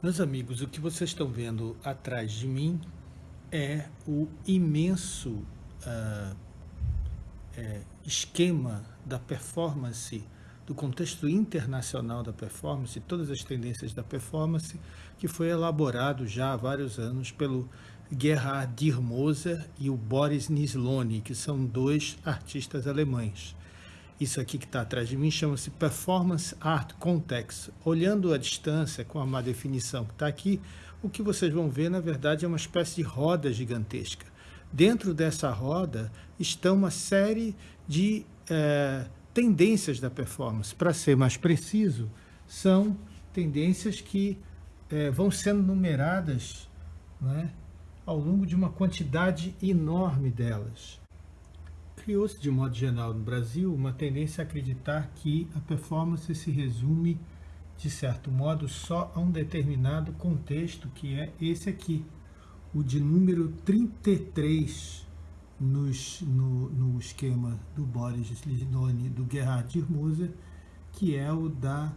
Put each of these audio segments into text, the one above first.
Meus amigos, o que vocês estão vendo atrás de mim é o imenso uh, é, esquema da performance, do contexto internacional da performance, todas as tendências da performance, que foi elaborado já há vários anos pelo Gerhard Dirmoser e o Boris Nisloni, que são dois artistas alemães. Isso aqui que está atrás de mim chama-se Performance Art Context. Olhando a distância com a má definição que está aqui, o que vocês vão ver, na verdade, é uma espécie de roda gigantesca. Dentro dessa roda estão uma série de é, tendências da performance. Para ser mais preciso, são tendências que é, vão sendo numeradas né, ao longo de uma quantidade enorme delas. Criou-se, de modo geral, no Brasil, uma tendência a acreditar que a performance se resume, de certo modo, só a um determinado contexto, que é esse aqui, o de número 33 nos, no, no esquema do Boris Lidoni, do Gerhard Dirmoser, que é o da,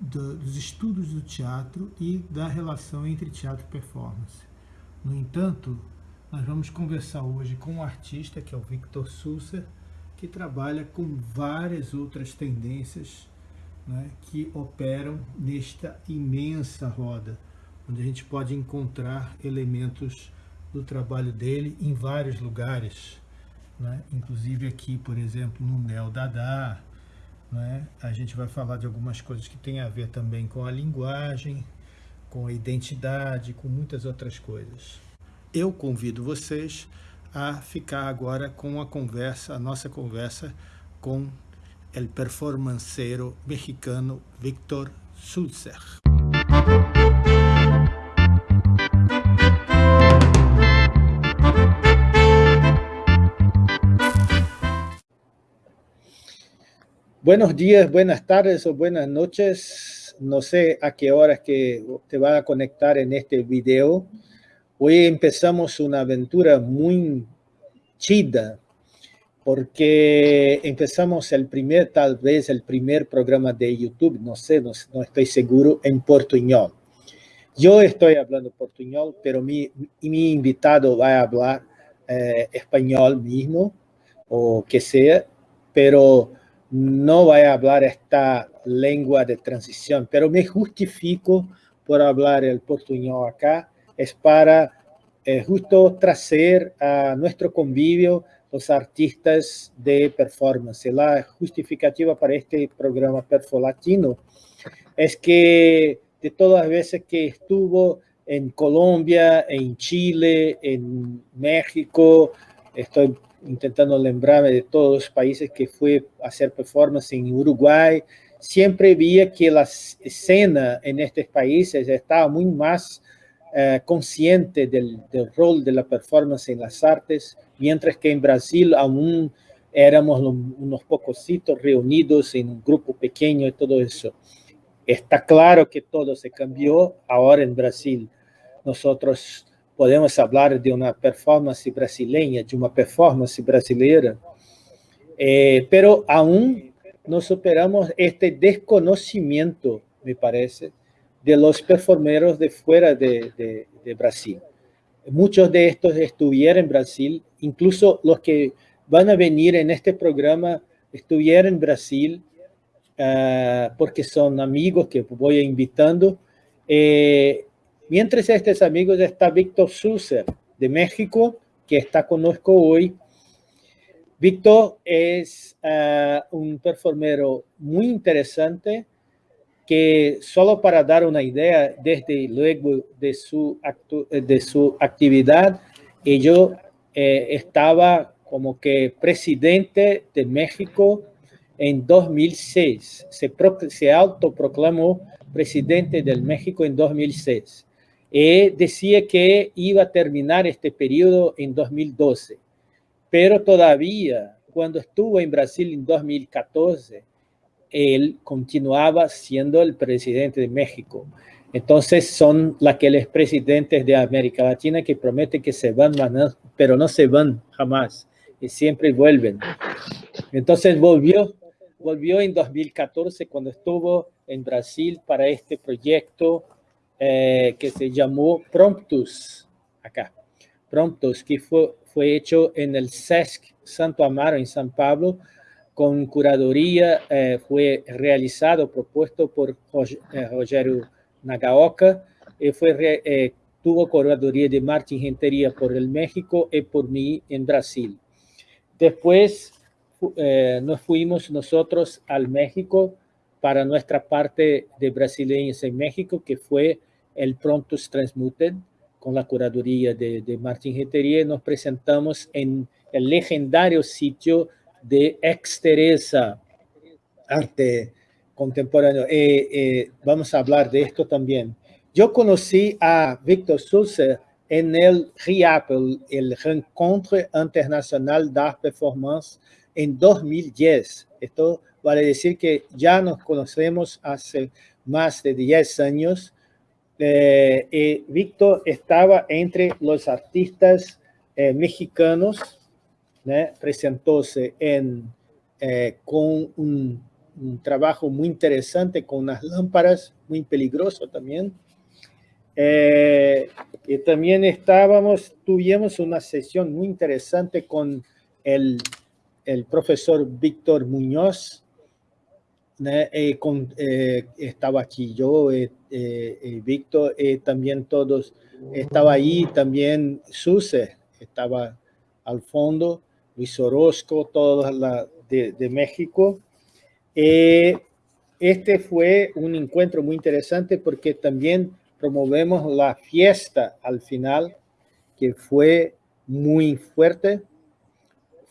do, dos estudos do teatro e da relação entre teatro e performance. No entanto, nós vamos conversar hoje com um artista, que é o Victor Susser, que trabalha com várias outras tendências né, que operam nesta imensa roda, onde a gente pode encontrar elementos do trabalho dele em vários lugares, né? inclusive aqui, por exemplo, no Neo Dada, né? a gente vai falar de algumas coisas que têm a ver também com a linguagem, com a identidade, com muitas outras coisas eu convido vocês a ficar agora com a conversa, a nossa conversa com o performanceiro mexicano Victor Sulzer. Buenos días, buenas tardes o buenas noches. No sé a qué horas que te va a conectar en este. Hoy empezamos una aventura muy chida, porque empezamos el primer, tal vez el primer programa de YouTube, no sé, no, estoy seguro, en portuñol. Yo estoy hablando portuñol, pero mi, invitado va a hablar eh, español mismo, o que sea, pero no va a hablar esta lengua de transición, pero me justifico por hablar el portuñol acá, es para eh, justo traer a nuestro convivio los artistas de performance. La justificativa para este programa Perfolatino es que de todas las veces que estuvo en Colombia, en Chile, en México, estoy intentando lembrarme de todos los países que fui a hacer performance en Uruguay, siempre vi que la escena en estos países estaba muy más eh, consciente del, rol de la performance en las artes, mientras que en Brasil aún éramos unos pocositos reunidos en un grupo pequeño y todo eso. Está claro que todo se cambió ahora en Brasil. Nosotros podemos hablar de una performance brasileña, de una performance brasileira, eh, pero aún no superamos este desconocimiento, me parece, de los performeros de fuera de, Brasil. Muchos de estos estuvieron en Brasil, incluso los que van a venir en este programa estuvieron en Brasil, ah, porque son amigos que voy invitando. Eh, mientras estos amigos está Víctor Susser, de México, que está conozco hoy. Víctor es ah, un performero muy interesante, que solo para dar una idea, desde luego de su, de su actividad, yo eh, estaba como que presidente de México en 2006. Se, se autoproclamó presidente del México en 2006. Y decía que iba a terminar este periodo en 2012. Pero todavía, cuando estuvo en Brasil en 2014, él continuaba siendo el presidente de México. Entonces son aquellos presidentes de América Latina que prometen que se van, pero no se van jamás y siempre vuelven. Entonces volvió, volvió en 2014 cuando estuvo en Brasil para este proyecto eh, que se llamó Promptus, acá, Promptus, que fue, fue hecho en el SESC Santo Amaro en San Pablo, con curaduría, eh, fue realizado, propuesto por Rogerio Nagaoka, y fue, tuvo curaduría de Martín Gentería por el México y por mí en Brasil. Después nos fuimos nosotros al México para nuestra parte de brasileños en México, que fue el Promptus Transmuted, con la curaduría de, de Martín Rentería, nos presentamos en el legendario sitio de Exteresa, arte contemporáneo. Eh, eh, vamos a hablar de esto también. Yo conocí a Víctor Sulzer en el RIAP, el, el Rencontre Internacional d'Art Performance, en 2010. Esto vale decir que ya nos conocemos hace más de 10 años. Eh, y Víctor estaba entre los artistas eh, mexicanos, presentóse en, eh, con un, trabajo muy interesante, con unas lámparas, muy peligroso también. y también estábamos, tuvimos una sesión muy interesante con el, el profesor Víctor Muñoz, eh, con, eh, estaba aquí yo, eh, Víctor, también todos, estaba ahí también Suse, estaba al fondo, Luis Orozco, todos de, de, México. este fue un encuentro muy interesante porque también promovemos la fiesta al final, que fue muy fuerte,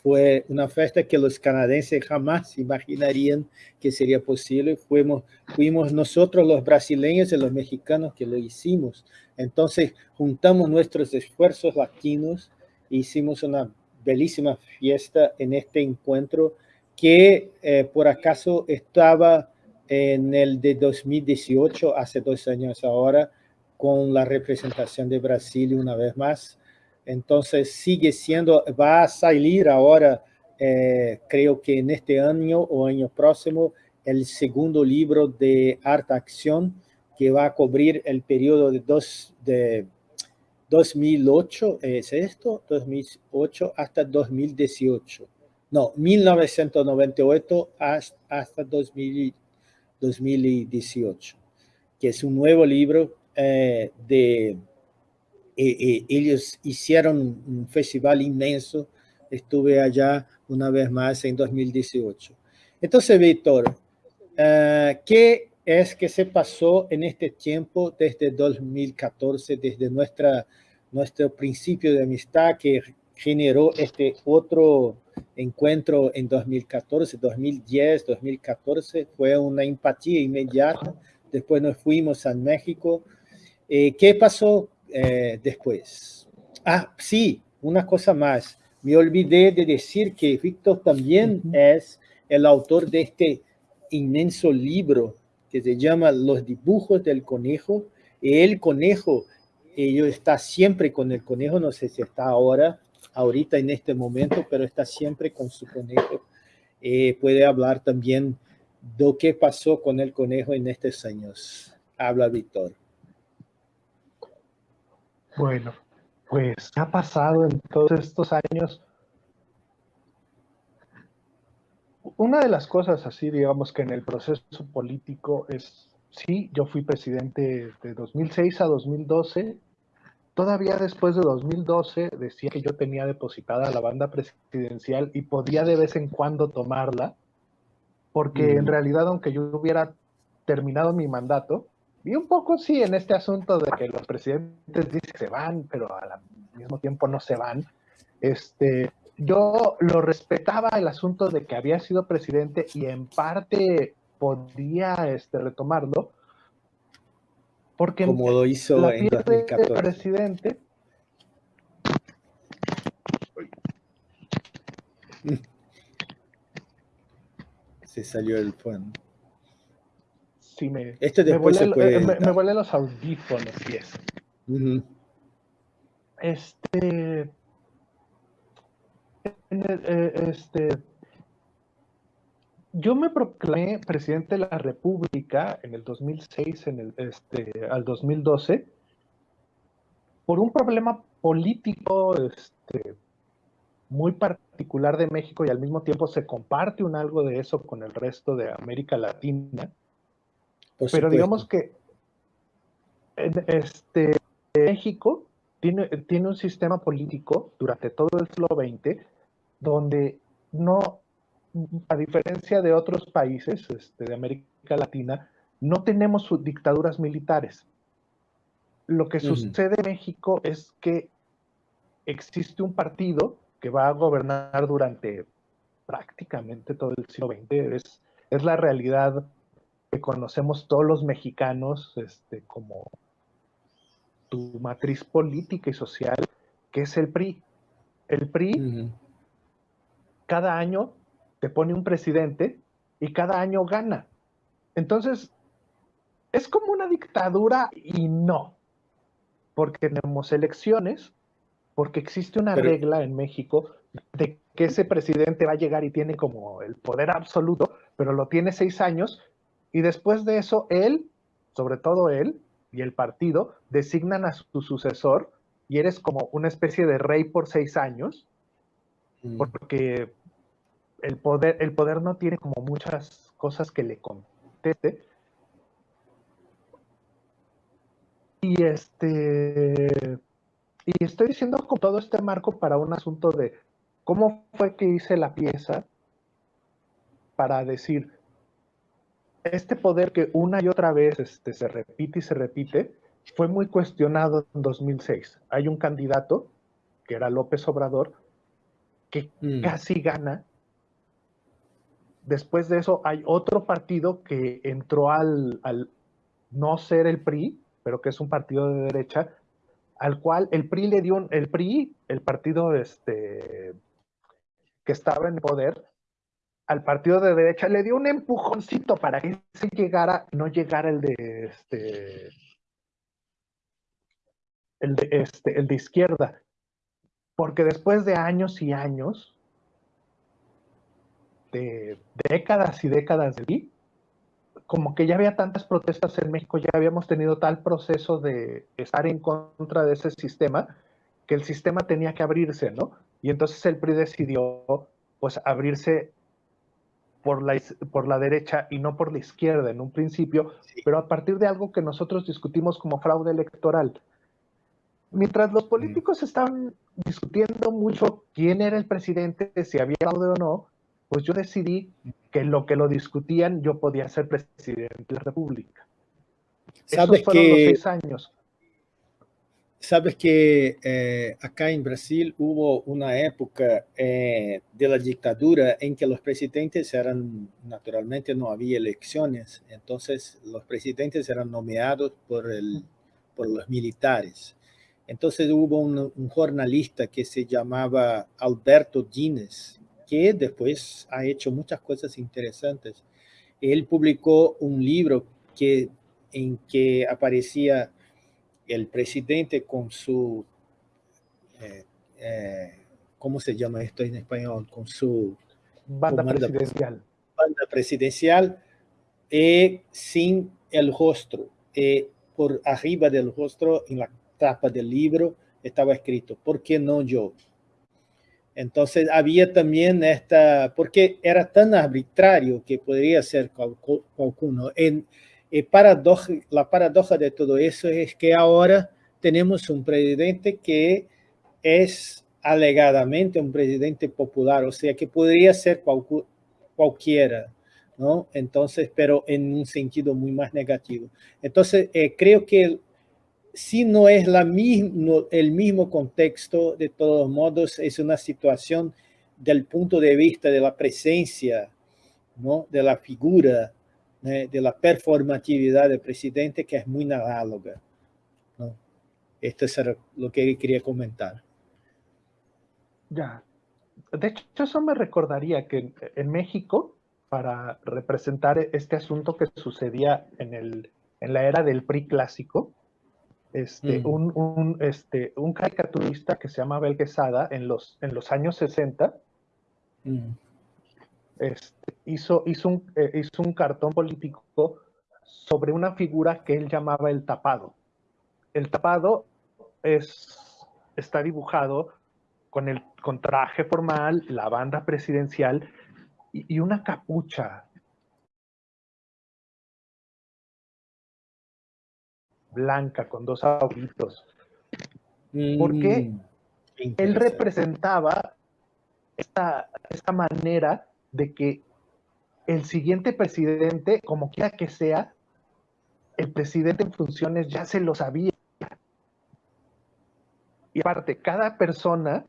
fue una fiesta que los canadienses jamás imaginarían que sería posible. Fuimos, fuimos nosotros los brasileños y los mexicanos que lo hicimos. Entonces juntamos nuestros esfuerzos latinos e hicimos una bellísima fiesta en este encuentro que eh, por acaso estaba en el de 2018, hace dos años ahora, con la representación de Brasil una vez más. Entonces sigue siendo, va a salir ahora, eh, creo que en este año o año próximo, el segundo libro de Arte Acción que va a cubrir el periodo de, dos, de 2008, ¿es esto? 2008 hasta 2018. No, 1998 hasta, hasta 2000, 2018, que es un nuevo libro eh, de eh, ellos hicieron un festival inmenso. Estuve allá una vez más en 2018. Entonces, Víctor, ¿qué es que se pasó en este tiempo desde 2014, desde nuestra, nuestro principio de amistad que generó este otro encuentro en 2014, 2010, 2014? Fue una empatía inmediata. Después nos fuimos a México. Eh, ¿Qué pasó eh, después. Ah, sí, una cosa más. Me olvidé de decir que Víctor también uh -huh. es el autor de este inmenso libro que se llama Los dibujos del conejo. El conejo, ellos está siempre con el conejo, no sé si está ahora, ahorita en este momento, pero está siempre con su conejo. Eh, puede hablar también de lo que pasó con el conejo en estos años. Habla Víctor. Bueno, pues ha pasado en todos estos años. Una de las cosas así, digamos que en el proceso político es, sí, yo fui presidente de 2006 a 2012. Todavía después de 2012 decía que yo tenía depositada la banda presidencial y podía de vez en cuando tomarla, porque mm. en realidad aunque yo hubiera terminado mi mandato, y un poco sí en este asunto de que los presidentes dicen que se van, pero al mismo tiempo no se van. Este, yo lo respetaba el asunto de que había sido presidente y en parte podía este, retomarlo. Porque como lo hizo en 2014. presidente. Se salió el fondo sí me, Esto después me, se puede me, me volé los audífonos y eso. Uh -huh. Este, este, yo me proclamé presidente de la República en el 2006, en el, este, al 2012, por un problema político este, muy particular de México y al mismo tiempo se comparte un algo de eso con el resto de América Latina. Pero digamos que este, México tiene, tiene un sistema político durante todo el siglo XX donde no, a diferencia de otros países este, de América Latina, no tenemos dictaduras militares. Lo que sucede en México es que existe un partido que va a gobernar durante prácticamente todo el siglo XX. Es, es la realidad que conocemos todos los mexicanos este, como tu matriz política y social, que es el PRI. El PRI cada año te pone un presidente y cada año gana. Entonces, es como una dictadura y no, porque tenemos elecciones, porque existe una regla en México de que ese presidente va a llegar y tiene como el poder absoluto, pero lo tiene seis años, y después de eso, él, sobre todo él y el partido, designan a su sucesor, y eres como una especie de rey por seis años, mm. porque el poder, el poder no tiene como muchas cosas que le conteste. Y este y estoy diciendo con todo este marco para un asunto de cómo fue que hice la pieza para decir, este poder que una y otra vez este, se repite y se repite, fue muy cuestionado en 2006. Hay un candidato, que era López Obrador, que mm. casi gana. Después de eso hay otro partido que entró al, no ser el PRI, pero que es un partido de derecha, al cual el PRI le dio, el PRI, el partido este, que estaba en poder, al partido de derecha le dio un empujoncito para que se llegara, no llegara el de este, el de este, el de izquierda. Porque después de años y años, de décadas y décadas de como que ya había tantas protestas en México, ya habíamos tenido tal proceso de estar en contra de ese sistema, que el sistema tenía que abrirse, ¿no? Y entonces el PRI decidió, pues, abrirse por la, por la derecha y no por la izquierda en un principio, pero a partir de algo que nosotros discutimos como fraude electoral. Mientras los políticos estaban discutiendo mucho quién era el presidente, si había fraude o no, pues yo decidí que lo que lo discutían yo podía ser presidente de la República. ¿Sabes Esos que, los seis años. Sabes que eh, acá en Brasil hubo una época eh, de la dictadura en que los presidentes eran, naturalmente no había elecciones, entonces los presidentes eran nomeados por, el, por los militares. Entonces hubo un, un jornalista que se llamaba Alberto Dines, que después ha hecho muchas cosas interesantes. Él publicó un libro que, en que aparecía el presidente con su, eh, eh, ¿cómo se llama esto en español? Con su banda presidencial. Banda presidencial y sin el rostro. Y por arriba del rostro, en la tapa del libro, estaba escrito, ¿por qué no yo? Entonces había también esta, porque era tan arbitrario que podría ser cualquiera. En, eh, paradoja, la paradoja de todo eso es que ahora tenemos un presidente que es alegadamente un presidente popular, o sea que podría ser cualquiera, ¿no? Entonces, pero en un sentido muy más negativo. Entonces, eh, creo que si no es la mismo, el mismo contexto, de todos modos, es una situación del punto de vista de la presencia, ¿no? de la figura, ¿eh? de la performatividad del presidente, que es muy análoga. ¿no? Esto es lo que quería comentar. Ya. De hecho, eso me recordaría que en México, para representar este asunto que sucedía en, el, en la era del PRI clásico, este, un, este, un caricaturista que se llama Abel Quesada en los, en los años 60 este, hizo, hizo, un, eh, hizo un cartón político sobre una figura que él llamaba el tapado. El tapado es, está dibujado con el con traje formal, la banda presidencial y, una capucha blanca con dos agujitos. Porque mm, él representaba esta, esta manera de que el siguiente presidente, como quiera que sea, el presidente en funciones ya se lo sabía. Y aparte, cada persona,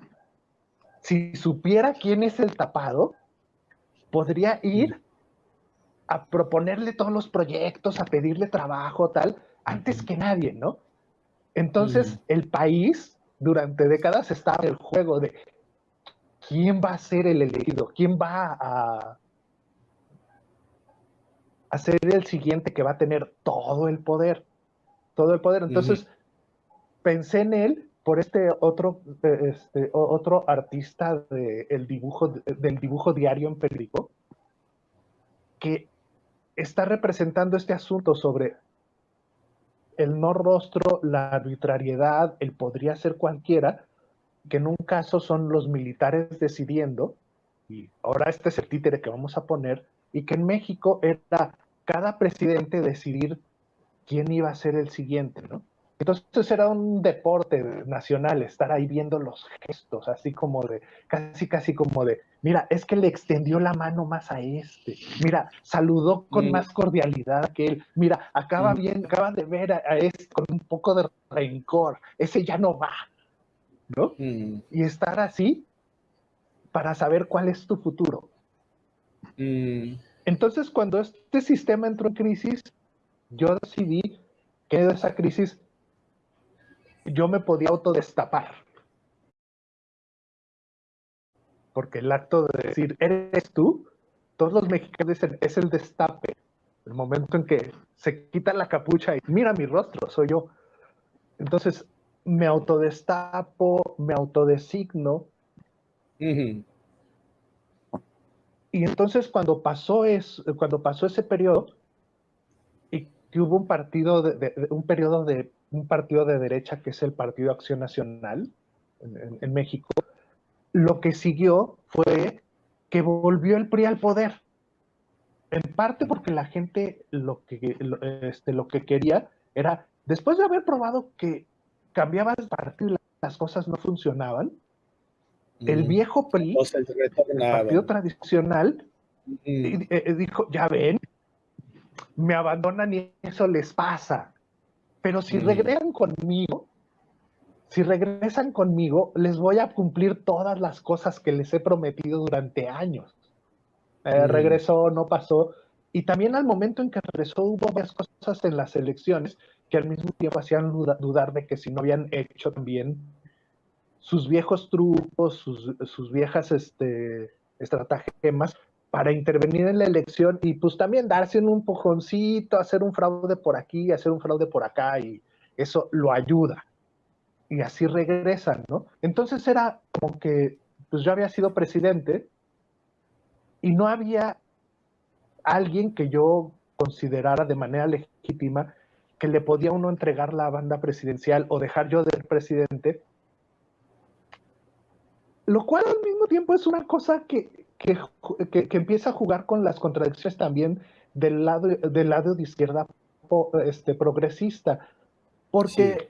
si supiera quién es el tapado, podría ir a proponerle todos los proyectos, a pedirle trabajo, tal, antes que nadie, ¿no? Entonces, el país durante décadas estaba en el juego de quién va a ser el elegido, quién va a, a ser el siguiente que va a tener todo el poder, todo el poder. Entonces, pensé en él por este otro, este, otro artista de dibujo, del dibujo diario en periódico, que está representando este asunto sobre el no rostro, la arbitrariedad, el podría ser cualquiera, que en un caso son los militares decidiendo, y ahora este es el títere que vamos a poner, y que en México era cada presidente decidir quién iba a ser el siguiente, ¿no? Entonces era un deporte nacional estar ahí viendo los gestos, así como de, casi casi como de, mira, es que le extendió la mano más a este, mira, saludó con mm. más cordialidad que él, mira, acaba mm. bien, acaba de ver a, este con un poco de rencor, ese ya no va, ¿no? Mm. Y estar así para saber cuál es tu futuro. Entonces, cuando este sistema entró en crisis, yo decidí que de esa crisis yo me podía autodestapar. Porque el acto de decir, eres tú, todos los mexicanos dicen, es el destape. El momento en que se quita la capucha y mira mi rostro, soy yo. Entonces, me autodestapo, me autodesigno. Y entonces cuando pasó, es, cuando pasó ese periodo, y que hubo un partido de, un periodo de un partido de derecha que es el Partido Acción Nacional en, México, lo que siguió fue que volvió el PRI al poder. En parte porque la gente lo que, este, lo que quería era, después de haber probado que cambiaba el partido y las cosas no funcionaban, el viejo PRI, el partido tradicional, eh, dijo, ya ven, me abandonan y eso les pasa. Pero si regresan conmigo, si regresan conmigo, les voy a cumplir todas las cosas que les he prometido durante años. Eh, regresó, no pasó. Y también al momento en que regresó hubo varias cosas en las elecciones que al mismo tiempo hacían dudar de que si no habían hecho también sus viejos trucos, sus, sus viejas este, estratagemas para intervenir en la elección y pues también darse un empujoncito, hacer un fraude por aquí, hacer un fraude por acá y eso lo ayuda. Y así regresan, ¿no? Entonces era como que pues yo había sido presidente y no había alguien que yo considerara de manera legítima que le podía uno entregar la banda presidencial o dejar yo de ser presidente, lo cual al mismo tiempo es una cosa que que, empieza a jugar con las contradicciones también del lado, del lado de izquierda este, progresista. Porque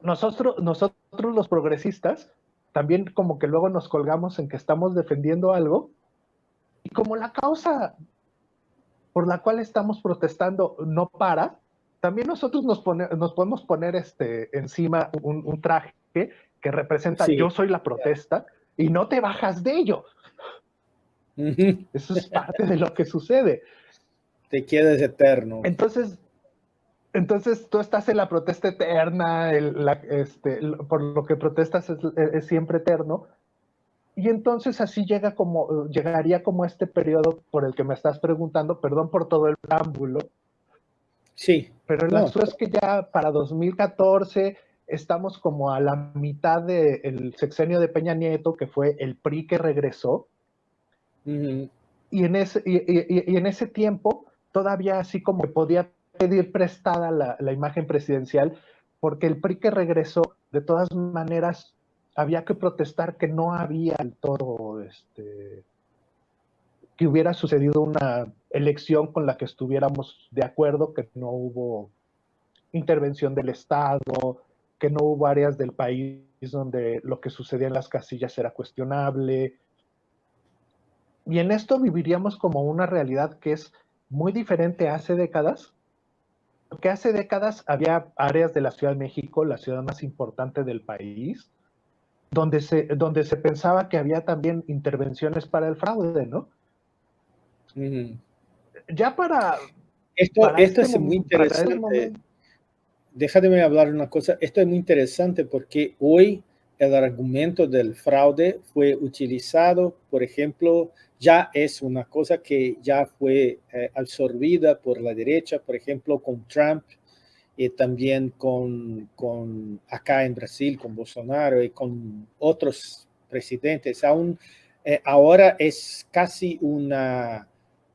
nosotros, nosotros los progresistas también como que luego nos colgamos en que estamos defendiendo algo y como la causa por la cual estamos protestando no para, también nosotros nos, nos podemos poner este, encima un, traje que representa yo soy la protesta y no te bajas de ello. Eso es parte de lo que sucede. Te quedas eterno. Entonces, entonces tú estás en la protesta eterna, este, por lo que protestas es, siempre eterno. Y entonces así llega como, llegaría como este periodo por el que me estás preguntando, perdón por todo el preámbulo. Sí. Pero el asunto es que ya para 2014 estamos como a la mitad del sexenio de Peña Nieto, que fue el PRI que regresó. Y, en ese, y, en ese tiempo todavía así como podía pedir prestada la, la, imagen presidencial, porque el PRI que regresó, de todas maneras, había que protestar que no había el todo, este, que hubiera sucedido una elección con la que estuviéramos de acuerdo, que no hubo intervención del Estado, que no hubo áreas del país donde lo que sucedía en las casillas era cuestionable. Y en esto viviríamos como una realidad que es muy diferente hace décadas, porque hace décadas había áreas de la Ciudad de México, la ciudad más importante del país, donde se, donde se pensaba que había también intervenciones para el fraude, ¿no? Ya para... Esto, esto este es muy este interesante déjame hablar una cosa. Esto es muy interesante porque hoy el argumento del fraude fue utilizado, por ejemplo, ya es una cosa que ya fue eh, absorbida por la derecha, por ejemplo, con Trump y también con, con acá en Brasil, con Bolsonaro y con otros presidentes. Aún eh, ahora es casi una,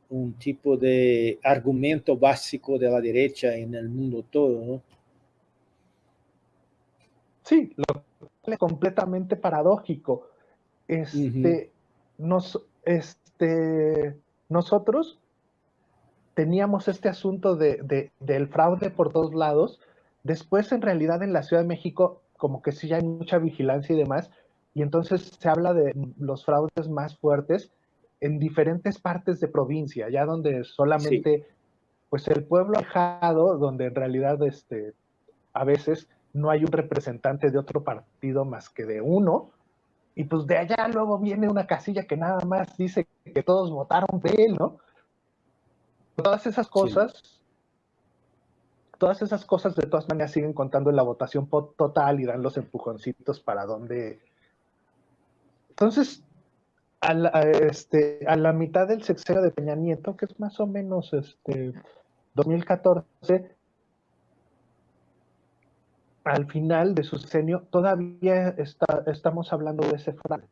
un tipo de argumento básico de la derecha en el mundo todo. Sí, lo completamente paradójico. Este, nos, este, nosotros teníamos este asunto de, del fraude por todos lados. Después, en realidad, en la Ciudad de México, como que sí hay mucha vigilancia y demás, y entonces se habla de los fraudes más fuertes en diferentes partes de provincia, ya donde solamente, pues el pueblo dejado, donde en realidad, este, a veces no hay un representante de otro partido más que de uno, y pues de allá luego viene una casilla que nada más dice que todos votaron de él, ¿no? Todas esas cosas, todas esas cosas de todas maneras siguen contando en la votación total y dan los empujoncitos para donde... Entonces, a la, este, a la mitad del sexenio de Peña Nieto, que es más o menos este, 2014, al final de su sexenio todavía está, estamos hablando de ese fraude,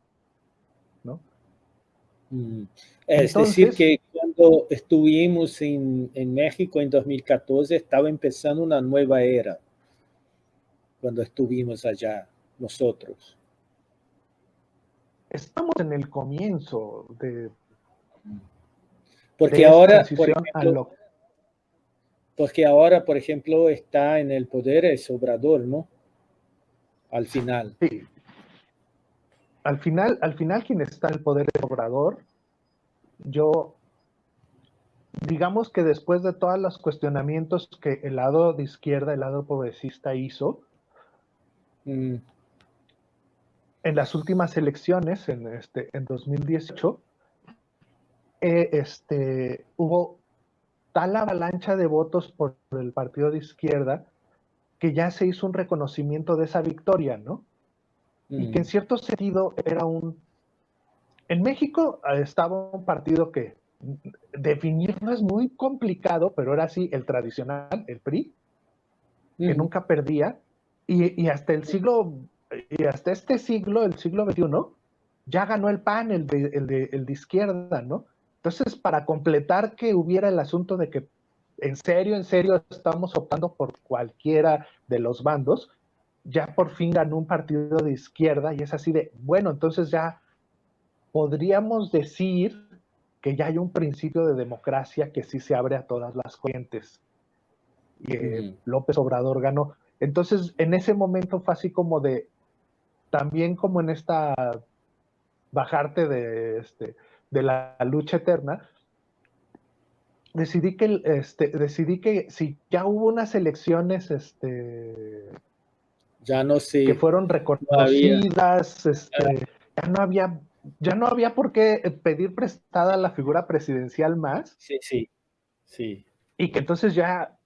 ¿no? Mm. Es decir, que cuando estuvimos en, en, México en 2014 estaba empezando una nueva era, cuando estuvimos allá nosotros. Estamos en el comienzo de... Porque ahora, por ejemplo, porque ahora, por ejemplo, está en el poder el Obrador, ¿no? Al final. Sí. Al final, al final quien está en el poder es Obrador. Yo, digamos que después de todos los cuestionamientos que el lado de izquierda, el lado progresista hizo, mm. en las últimas elecciones, en, este, en 2018, eh, este, hubo tal avalancha de votos por el partido de izquierda que ya se hizo un reconocimiento de esa victoria, ¿no? Y que en cierto sentido era un... En México eh, estaba un partido que definirlo es muy complicado, pero era así el tradicional, el PRI, que nunca perdía, y, hasta el siglo, y hasta este siglo, el siglo XXI, ya ganó el PAN, el el de, el de izquierda, ¿no? Entonces, para completar que hubiera el asunto de que en serio, en serio estamos optando por cualquiera de los bandos, ya por fin ganó un partido de izquierda y es así de, bueno, entonces ya podríamos decir que ya hay un principio de democracia que sí se abre a todas las corrientes. Y López Obrador ganó. Entonces, en ese momento fue así como de, también como en esta bajarte de este, de la lucha eterna, decidí que, este, decidí que si ya hubo unas elecciones, este, ya no sé, que fueron reconocidas, este, ya no había, ya no había por qué pedir prestada la figura presidencial más. Sí, sí, sí. Y que entonces ya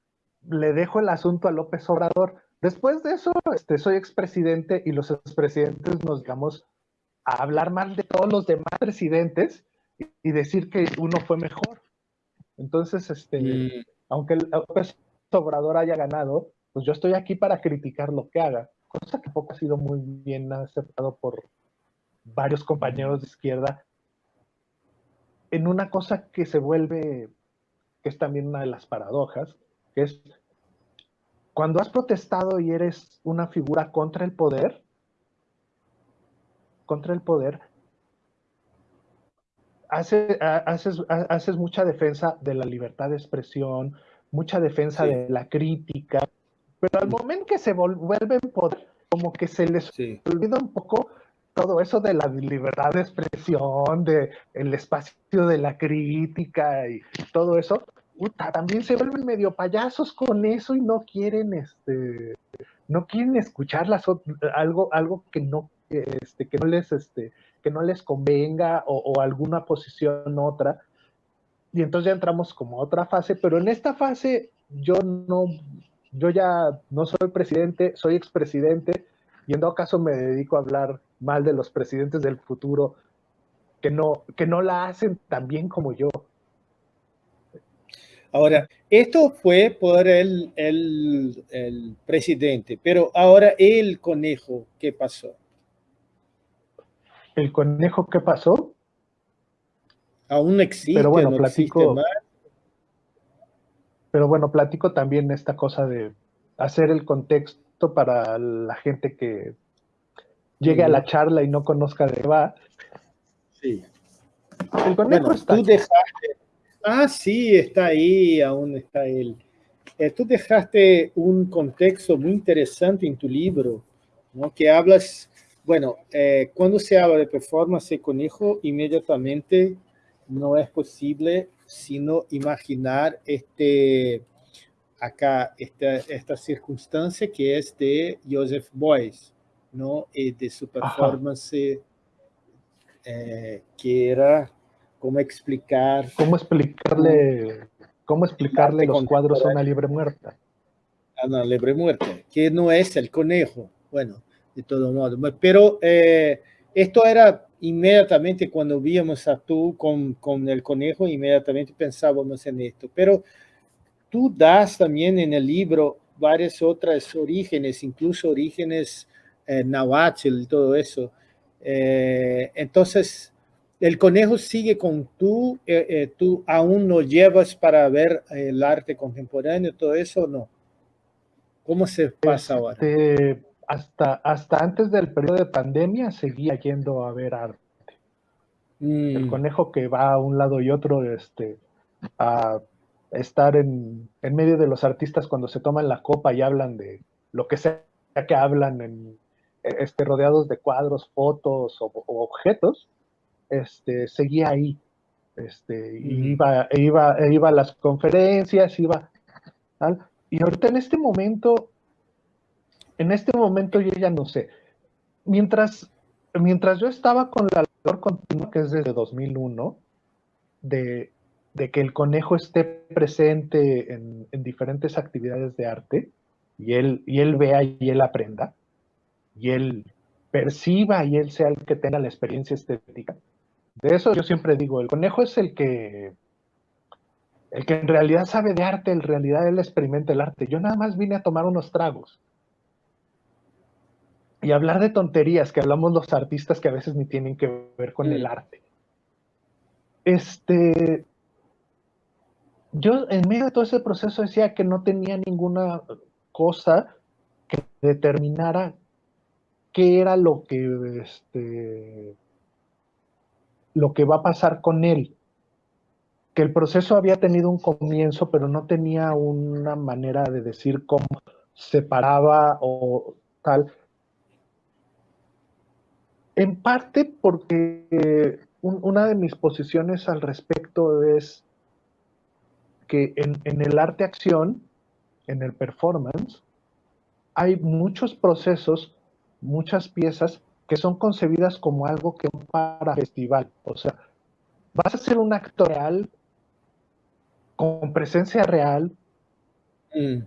le dejo el asunto a López Obrador. Después de eso, este, soy expresidente y los expresidentes nos digamos a hablar mal de todos los demás presidentes y decir que uno fue mejor. Entonces, este, mm. aunque el Obrador haya ganado, pues yo estoy aquí para criticar lo que haga, cosa que poco ha sido muy bien aceptado por varios compañeros de izquierda. en una cosa que se vuelve, que es también una de las paradojas, que es cuando has protestado y eres una figura contra el poder, contra el poder, haces, haces, mucha defensa de la libertad de expresión, mucha defensa de la crítica, pero al momento que se vuelven poder, como que se les olvida un poco todo eso de la libertad de expresión, de el espacio de la crítica y todo eso, también se vuelven medio payasos con eso y no quieren, este, no quieren escuchar las, algo, algo que no, este, que no les, este, que no les convenga o, alguna posición otra. Y entonces ya entramos como a otra fase, pero en esta fase yo no, yo ya no soy presidente, soy expresidente, y en todo caso me dedico a hablar mal de los presidentes del futuro que no, que no la hacen tan bien como yo. Ahora, esto fue por el, el, presidente, pero ahora el conejo, ¿qué pasó? ¿El conejo qué pasó? Aún existe, pero bueno, platico, Pero bueno, platico también esta cosa de hacer el contexto para la gente que llegue a la charla y no conozca de qué va. Sí. El conejo está tú dejaste, Ah, sí, está ahí, aún está él. Eh, tú dejaste un contexto muy interesante en tu libro, ¿no? que hablas, bueno, eh, cuando se habla de performance de conejo, inmediatamente no es posible sino imaginar este, acá esta, esta circunstancia que es de Joseph Boyce, ¿no? Y de su performance eh, que era cómo explicar... ¿Cómo explicarle, cómo explicarle los cuadros a una libre muerta? A una libre muerta, que no es el conejo, bueno, de todo modo. Pero eh, esto era inmediatamente cuando víamos a tú con, con el conejo, inmediatamente pensábamos en esto. Pero tú das también en el libro varias otras orígenes, incluso orígenes eh, y todo eso. Eh, entonces, el conejo sigue con tú, eh, eh, tú aún no llevas para ver el arte contemporáneo, todo eso, ¿no? ¿Cómo se pasa ahora? Este, hasta, hasta antes del periodo de pandemia seguía yendo a ver arte. El mm. conejo que va a un lado y otro este, a estar en, medio de los artistas cuando se toman la copa y hablan de lo que sea que hablan, en, este, rodeados de cuadros, fotos o objetos, este, seguía ahí. Este, iba, iba, iba a las conferencias, iba Y ahorita en este momento, en este momento yo ya no sé. Mientras, mientras yo estaba con la labor continua, que es desde 2001, de, de que el conejo esté presente en, en, diferentes actividades de arte, y él, y él vea y él aprenda, y él perciba y él sea el que tenga la experiencia estética, de eso yo siempre digo, el conejo es el que, el que en realidad sabe de arte, en realidad él experimenta el arte. Yo nada más vine a tomar unos tragos. Y hablar de tonterías que hablamos los artistas que a veces ni tienen que ver con el arte. Este, yo en medio de todo ese proceso decía que no tenía ninguna cosa que determinara qué era lo que este, lo que va a pasar con él. Que el proceso había tenido un comienzo, pero no tenía una manera de decir cómo se paraba o tal. En parte porque una de mis posiciones al respecto es que en, en el arte acción, en el performance, hay muchos procesos, muchas piezas que son concebidas como algo que para festival. O sea, vas a ser un actor real, con presencia real, mm.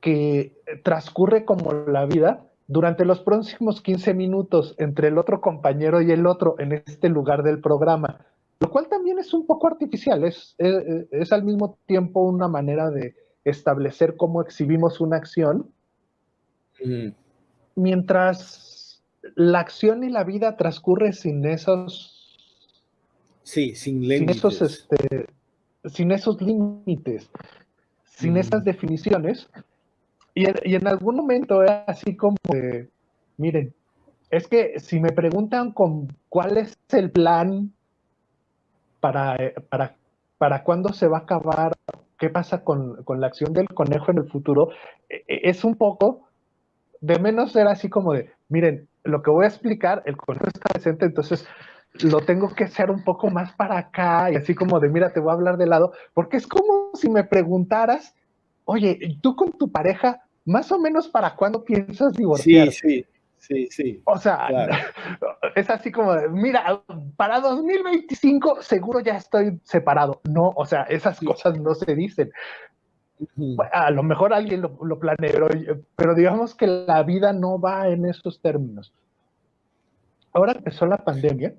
que transcurre como la vida durante los próximos 15 minutos entre el otro compañero y el otro en este lugar del programa, lo cual también es un poco artificial, es, es, al mismo tiempo una manera de establecer cómo exhibimos una acción, mm. mientras la acción y la vida transcurre sin esos Sí, sin límites. Sin esos, este, sin esos límites, sin esas definiciones. Y, en algún momento era así como de, miren, es que si me preguntan con cuál es el plan para, eh, para, para cuándo se va a acabar, qué pasa con, con la acción del conejo en el futuro, e, e, es un poco de menos ser así como de, miren, lo que voy a explicar, el conejo está presente, entonces lo tengo que hacer un poco más para acá y así como de, mira, te voy a hablar de lado, porque es como si me preguntaras, oye, tú con tu pareja, más o menos para cuándo piensas divorciar. Sí, sí. Sí, sí. O sea, es así como, de, mira, para 2025 seguro ya estoy separado. No, o sea, esas cosas no se dicen. A lo mejor alguien lo, lo planeó, pero digamos que la vida no va en esos términos. Ahora empezó la pandemia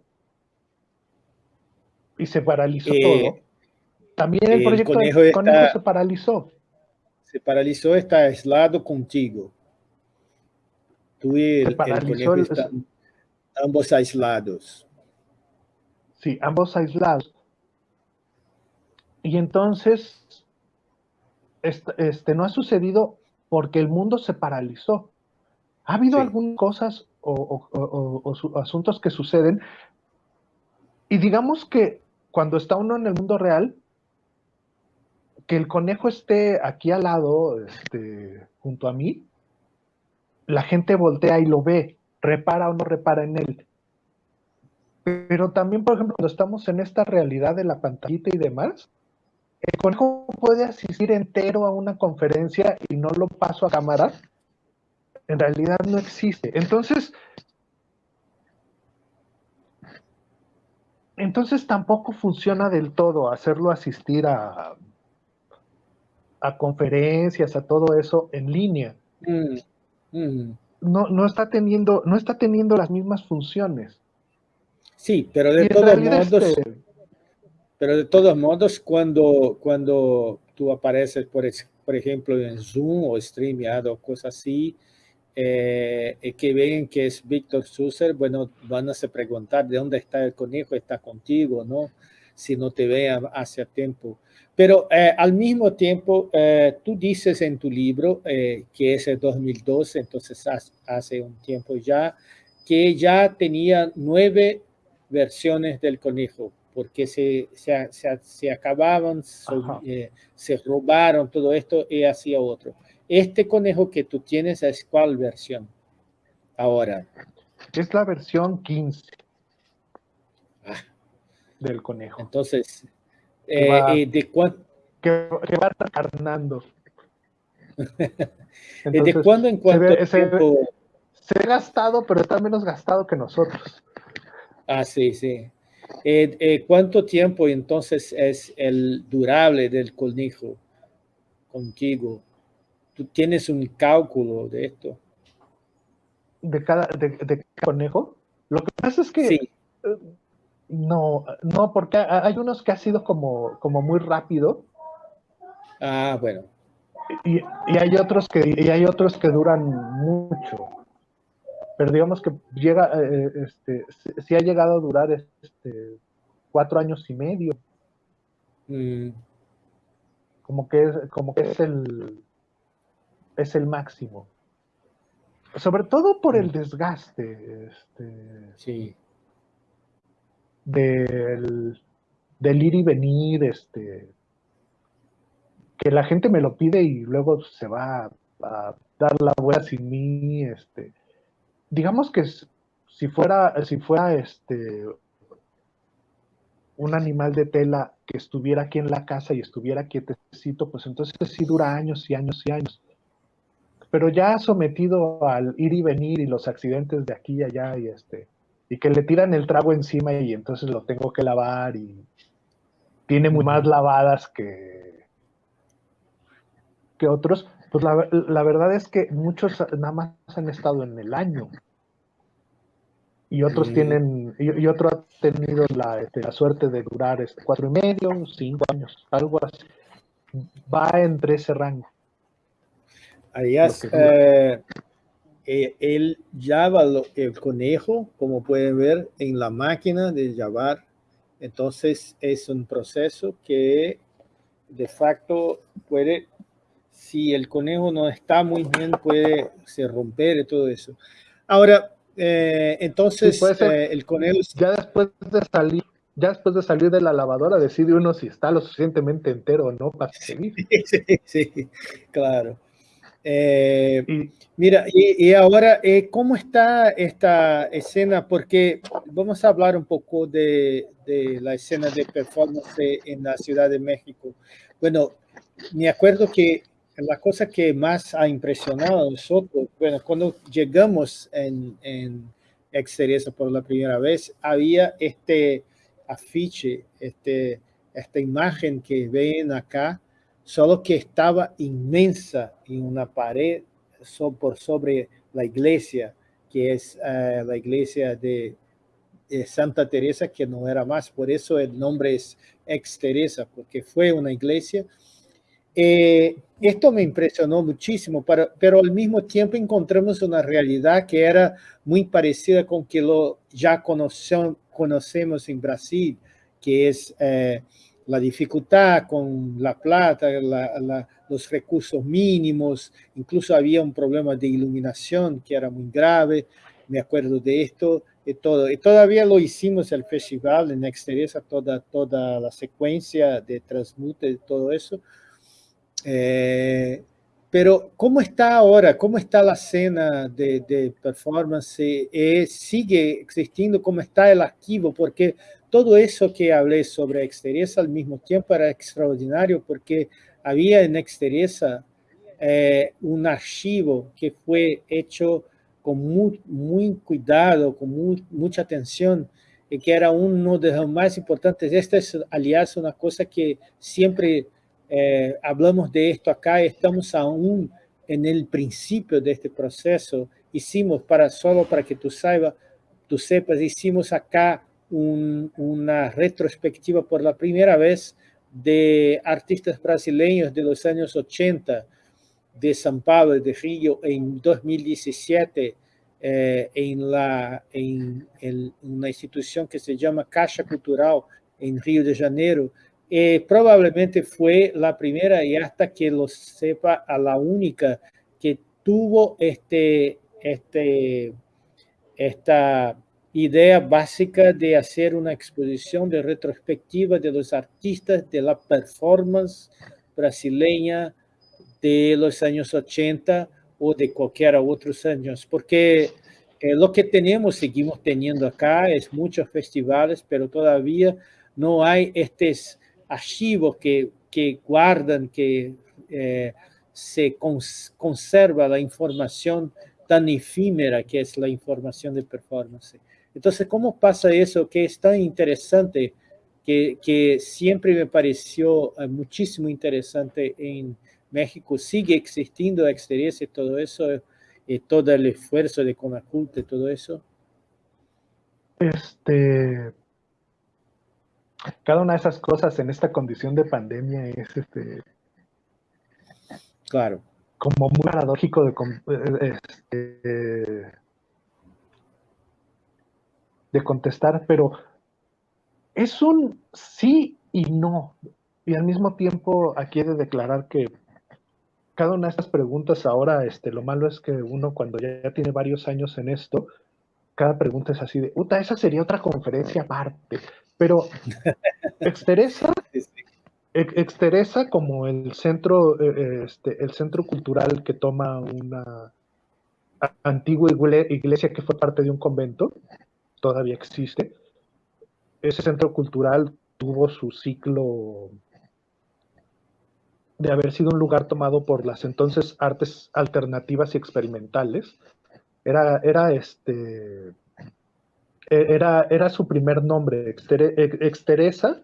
y se paralizó eh, todo. También el, proyecto conejo, se paralizó. Se paralizó, está aislado contigo. Tú y el, conejo están ambos aislados. Sí, ambos aislados. Y entonces, este, no ha sucedido porque el mundo se paralizó. Ha habido algunas cosas o, asuntos que suceden y digamos que cuando está uno en el mundo real, que el conejo esté aquí al lado, este, junto a mí, la gente voltea y lo ve, repara o no repara en él. Pero también, por ejemplo, cuando estamos en esta realidad de la pantallita y demás, el conejo puede asistir entero a una conferencia y no lo paso a cámara. En realidad no existe. Entonces, entonces tampoco funciona del todo hacerlo asistir a, a conferencias, a todo eso en línea. Mm, mm. No, no, está teniendo, no está teniendo las mismas funciones. Sí, pero de todos modos, este pero de todos modos, cuando, cuando tú apareces, por, por ejemplo, en Zoom o StreamYard o cosas así, eh, que ven que es Víctor Susser, bueno, van a se preguntar de dónde está el conejo, está contigo, ¿no? Si no te vean hace tiempo. Pero eh, al mismo tiempo, eh, tú dices en tu libro, que es el 2012, entonces hace un tiempo ya, que ya tenía nueve versiones del conejo, porque se, se, se, acababan, se robaron todo esto y hacía otro. Este conejo que tú tienes es cuál versión ahora. Es la versión 15 ah. del conejo. Entonces, eh, ¿de cuánto? Que, va recarnando. ¿De cuándo en cuánto se, tiempo? Se, ha gastado, pero está menos gastado que nosotros. Ah, sí, sí. Eh, eh, ¿Cuánto tiempo entonces es el durable del conejo contigo? ¿Tú tienes un cálculo de esto? ¿De cada, de, conejo? Lo que pasa es que... Sí. No, no, porque hay unos que ha sido como, como muy rápido. Ah, bueno. Y, hay otros que y hay otros que duran mucho. Pero digamos que llega, eh, este, sí ha llegado a durar este, cuatro años y medio. Mm. Como que es, como que es el, es el máximo. Sobre todo por el mm. desgaste. Este, sí. Del, ir y venir, este, que la gente me lo pide y luego se va a, dar la vuelta sin mí. Este, digamos que si fuera, si fuera este, un animal de tela que estuviera aquí en la casa y estuviera quietecito, pues entonces sí dura años y años y años pero ya sometido al ir y venir y los accidentes de aquí y allá y este y que le tiran el trago encima y entonces lo tengo que lavar y tiene muy más lavadas que que otros, pues la, la, verdad es que muchos nada más han estado en el año y otros tienen y, otro ha tenido la, este, la suerte de durar este, cuatro y medio, cinco años, algo así. Va entre ese rango. Aliás, eh, eh, él llava el conejo, como pueden ver, en la máquina de llavar Entonces es un proceso que de facto puede, si el conejo no está muy bien, puede se romper y todo eso. Ahora, eh, entonces eh, el conejo... Ya después de salir ya después de salir de la lavadora decide uno si está lo suficientemente entero o no para seguir. Sí, sí, claro. Eh, mira, y, ahora, eh, ¿cómo está esta escena? Porque vamos a hablar un poco de, la escena de performance en la Ciudad de México. Bueno, me acuerdo que la cosa que más ha impresionado a nosotros, bueno, cuando llegamos en, en Exterior por la primera vez, había este afiche, este, esta imagen que ven acá, solo que estaba inmensa en una pared por sobre la iglesia, que es eh, la iglesia de, Santa Teresa, que no era más, por eso el nombre es ex Teresa, porque fue una iglesia. Eh, esto me impresionó muchísimo, pero, pero, al mismo tiempo encontramos una realidad que era muy parecida con que lo ya conocemos, conocemos en Brasil, que es eh, la dificultad con la plata, los recursos mínimos, incluso había un problema de iluminación que era muy grave, me acuerdo de esto y todo. Y todavía lo hicimos el festival en Exteresa, toda, toda la secuencia de transmute y todo eso. Eh, pero, ¿cómo está ahora? ¿Cómo está la escena de, performance? Eh, ¿Sigue existiendo? ¿Cómo está el archivo? Porque todo eso que hablé sobre Exteresa al mismo tiempo era extraordinario porque había en Exteresa eh, un archivo que fue hecho con muy, cuidado, con mucha atención, y que era uno de los más importantes. Esta es, aliás, una cosa que siempre eh, hablamos de esto acá, estamos aún en el principio de este proceso. Hicimos, para solo para que tú, saiba, tú sepas, hicimos acá una retrospectiva por la primera vez de artistas brasileños de los años 80 de São Paulo, de Río, en 2017, eh, en, la, en, una institución que se llama Caixa Cultural en Río de Janeiro, eh, probablemente fue la primera y hasta que lo sepa a la única que tuvo este, este, esta idea básica de hacer una exposición de retrospectiva de los artistas de la performance brasileña de los años 80 o de cualquier otros años, porque eh, lo que tenemos, seguimos teniendo acá, es muchos festivales, pero todavía no hay estos archivos que, que guardan, que eh, se conserva la información tan efímera que es la información de performance. Entonces, ¿cómo pasa eso que es tan interesante, que, que siempre me pareció eh, muchísimo interesante en México? Sigue existiendo experiencia y todo eso, y todo el esfuerzo de Conaculta y todo eso. Este, cada una de esas cosas en esta condición de pandemia es este claro como muy paradójico de, eh, este, de contestar, pero es un sí y no. Y al mismo tiempo aquí he de declarar que cada una de estas preguntas ahora, este, lo malo es que uno cuando ya, tiene varios años en esto, cada pregunta es así de, puta, esa sería otra conferencia aparte. Pero Exteresa, Exteresa como el centro, eh, eh, este, el centro cultural que toma una antigua iglesia que fue parte de un convento, todavía existe. Ese centro cultural tuvo su ciclo de haber sido un lugar tomado por las entonces artes alternativas y experimentales. Era, era este e, era, era su primer nombre, Exteresa.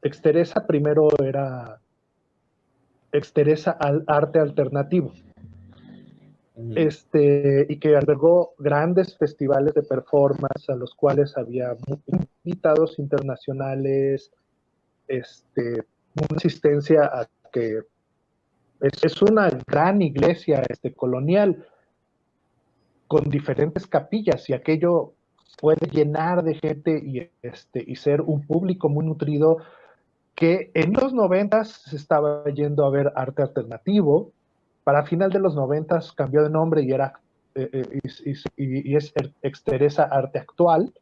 Exteresa primero era Exteresa al arte alternativo. Este, y que albergó grandes festivales de performance a los cuales había invitados internacionales, este, una asistencia a que es, una gran iglesia este, colonial con diferentes capillas y aquello puede llenar de gente y, este, y ser un público muy nutrido que en los noventas se estaba yendo a ver arte alternativo, para final de los noventas cambió de nombre y era eh, eh, y, es Exteresa Arte Actual,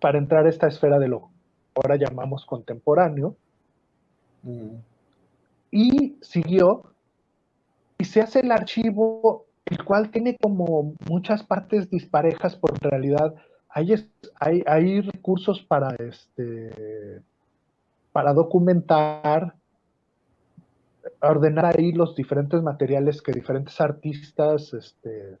para entrar a esta esfera de lo ahora llamamos contemporáneo. Mm. Y siguió, y se hace el archivo, el cual tiene como muchas partes disparejas, por realidad hay, hay, hay recursos para, este, para documentar, ordenar ahí los diferentes materiales que diferentes artistas este,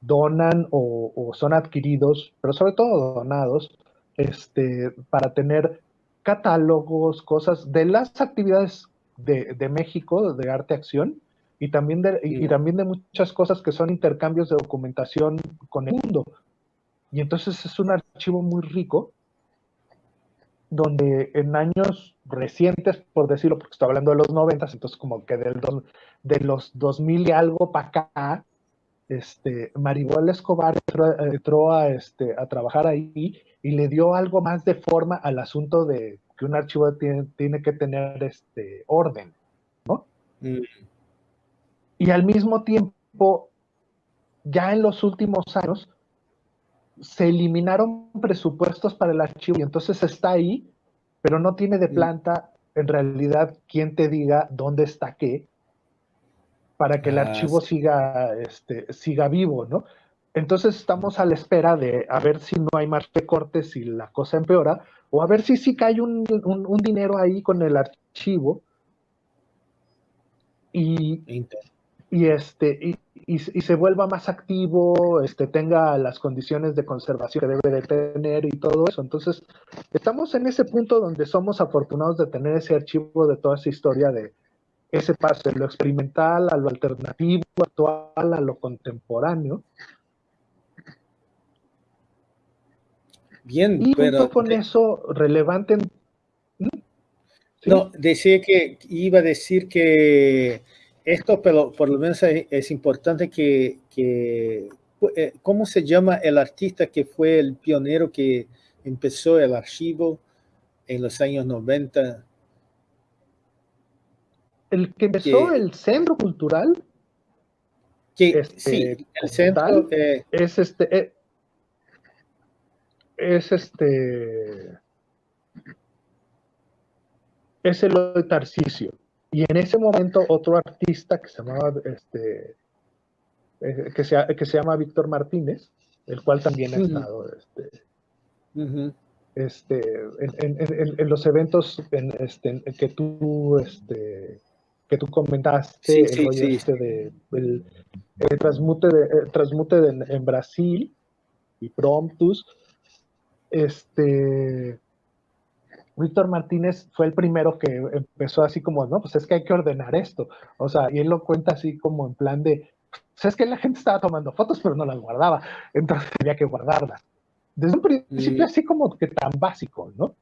donan o, son adquiridos, pero sobre todo donados, este, para tener catálogos, cosas de las actividades de, México, de arte acción, y también, de, y, también de muchas cosas que son intercambios de documentación con el mundo. Y entonces es un archivo muy rico donde en años recientes, por decirlo, porque estoy hablando de los 90, entonces como que del de los 2000 y algo para acá, este, Maribel Escobar entró, a, este, a trabajar ahí y le dio algo más de forma al asunto de que un archivo tiene, tiene que tener este, orden, ¿no? Mm. Y al mismo tiempo, ya en los últimos años, se eliminaron presupuestos para el archivo y entonces está ahí, pero no tiene de planta en realidad quien te diga dónde está qué para que el ah, archivo siga, este, siga vivo, ¿no? Entonces estamos a la espera de a ver si no hay más recortes y la cosa empeora, o a ver si sí cae un, un dinero ahí con el archivo. Y, y, este, y, y, se vuelva más activo, este, tenga las condiciones de conservación que debe de tener y todo eso. Entonces, estamos en ese punto donde somos afortunados de tener ese archivo de toda esa historia de ese paso de lo experimental a lo alternativo, actual, a lo contemporáneo. Bien, y junto con eso, relevante. No, decía que iba a decir que esto, pero por lo menos es, importante que, eh, ¿cómo se llama el artista que fue el pionero que empezó el archivo en los años 90? El que empezó el centro cultural. Que, este, sí, el centro eh, es este. Eh, es este. Es el Tarcisio. Y en ese momento otro artista que se llamaba, este, eh, que, se, que se llama Víctor Martínez, el cual también ha estado este, este, en, los eventos este, que tú este, que tú comentaste, Este de, el, transmute, de, transmute en Brasil y Promptus, este, Víctor Martínez fue el primero que empezó así como, no, pues es que hay que ordenar esto. O sea, y él lo cuenta así como en plan de, pues es que la gente estaba tomando fotos, pero no las guardaba, entonces había que guardarlas. Desde un principio así como que tan básico, ¿no?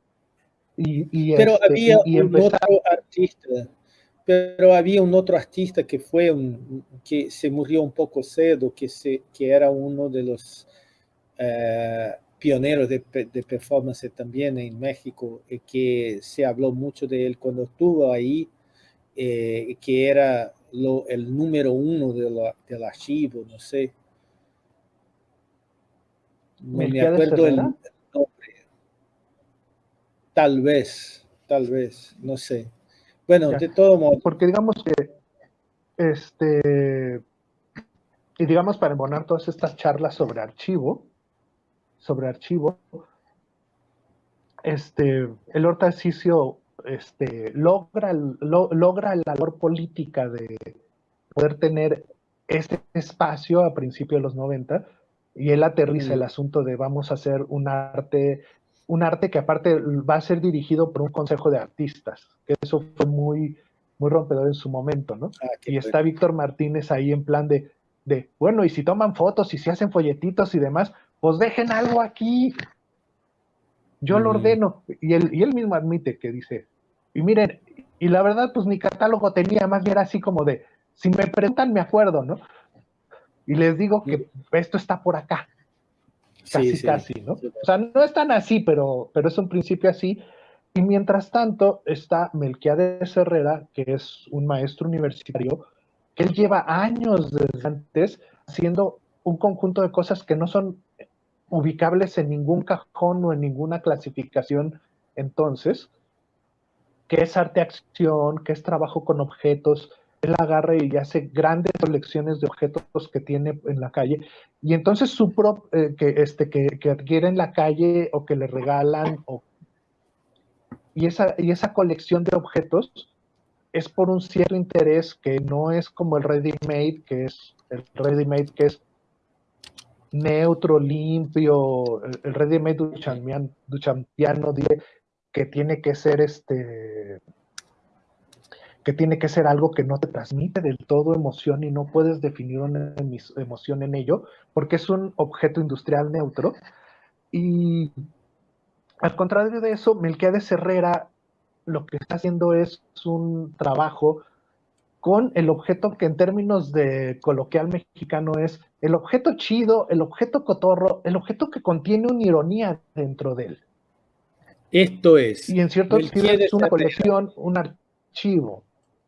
Y, pero este, había un otro artista, pero había un otro artista que fue un, que se murió un poco cedo, que, se, que era uno de los... Eh, pionero de, performance también en México, eh, que se habló mucho de él cuando estuvo ahí, eh, que era lo, el número uno de del archivo, no sé. No me acuerdo el nombre. Tal vez, tal vez, no sé. Bueno, de todo modo. Porque digamos que, este, y digamos para embonar todas estas charlas sobre archivo, sobre archivo, este, el Horta este, logra, logra la labor política de poder tener este espacio a principios de los 90 y él aterriza el asunto de vamos a hacer un arte, un arte que aparte va a ser dirigido por un consejo de artistas, que eso fue muy, muy rompedor en su momento, ¿no? Ah, y está Víctor Martínez ahí en plan de, de, bueno, y si toman fotos y si hacen folletitos y demás, pues dejen algo aquí. Yo lo ordeno. Y él, y él mismo admite que dice, y miren, y la verdad, pues mi catálogo tenía más bien así como de, si me preguntan, me acuerdo, ¿no? Y les digo que esto está por acá. Casi, casi, ¿no? O sea, no es tan así, pero, pero es un principio así. Y mientras tanto está Melquiades Herrera, que es un maestro universitario, que él lleva años desde antes haciendo un conjunto de cosas que no son ubicables en ningún cajón o en ninguna clasificación entonces, que es arte-acción, que es trabajo con objetos, él agarra y hace grandes colecciones de objetos que tiene en la calle y entonces su pro, eh, que, este, que, adquiere en la calle o que le regalan y, esa, y esa colección de objetos es por un cierto interés que no es como el ready-made, que es el ready-made que es neutro, limpio, el, ready-made duchampiano dice que tiene que ser este que tiene que ser algo que no te transmite del todo emoción y no puedes definir una emoción en ello, porque es un objeto industrial neutro. Y al contrario de eso, Melquiades Herrera lo que está haciendo es un trabajo con el objeto que en términos de coloquial mexicano es el objeto chido, el objeto cotorro, el objeto que contiene una ironía dentro de él. Esto es. Y en cierto sentido es una colección, un archivo.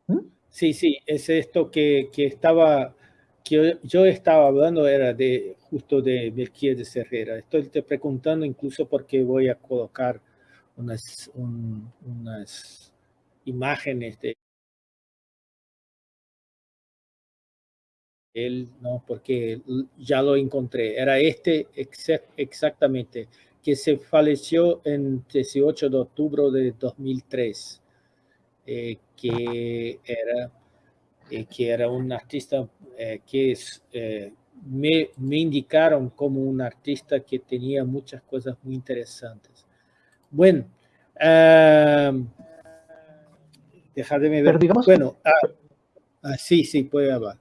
¿Mm? Sí, sí, es esto que, que estaba, que yo estaba hablando era de justo de de Herrera. Estoy te preguntando incluso porque voy a colocar unas, unas imágenes de él, no, porque ya lo encontré. Era este exactamente, que se falleció en 18 de octubre de 2003. Eh, que, era, eh, que era un artista eh, que es, me, me, indicaron como un artista que tenía muchas cosas muy interesantes. Bueno, uh, de ver. digamos, bueno, ah, ah, sí, sí, puede hablar.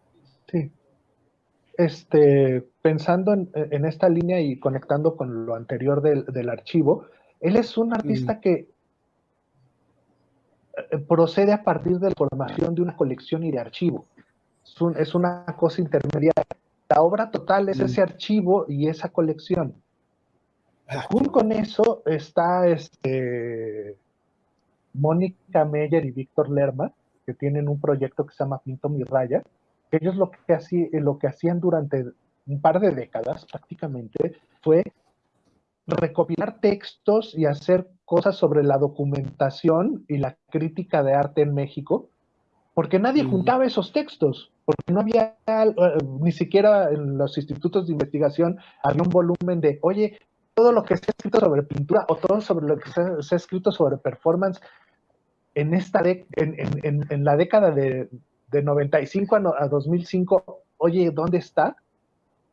Sí. Este, pensando en, en, esta línea y conectando con lo anterior del, del archivo, él es un artista mm. que eh, procede a partir de la formación de una colección y de archivo. Es, una cosa intermedia. La obra total es mm. ese archivo y esa colección. Ah. Junto con eso está este, Mónica Meyer y Víctor Lerma, que tienen un proyecto que se llama Pinto Mi Raya. Ellos lo que, hacían, lo que hacían durante un par de décadas prácticamente fue recopilar textos y hacer cosas sobre la documentación y la crítica de arte en México, porque nadie juntaba esos textos, porque no había eh, ni siquiera en los institutos de investigación había un volumen de, oye, todo lo que se ha escrito sobre pintura o todo sobre lo que se, ha escrito sobre performance en, esta en, la década de, 95 a, a 2005, oye, ¿dónde está?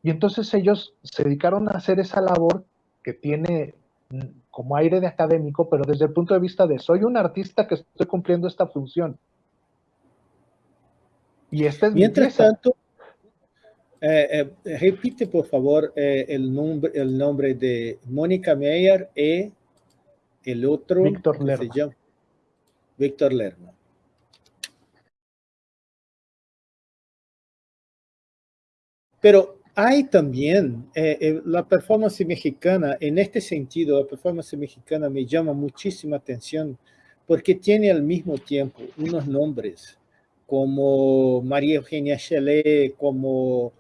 Y entonces ellos se dedicaron a hacer esa labor que tiene mm, como aire de académico, pero desde el punto de vista de soy un artista que estoy cumpliendo esta función. Y este es Mientras tanto, eh, eh, repite por favor eh, el, nombre, el nombre de Mónica Meyer y el otro. Víctor Lerma. Víctor Lerma. Pero hay también eh, eh, la performance mexicana, en este sentido, la performance mexicana me llama muchísima atención porque tiene al mismo tiempo unos nombres como María Eugenia Chelet, como,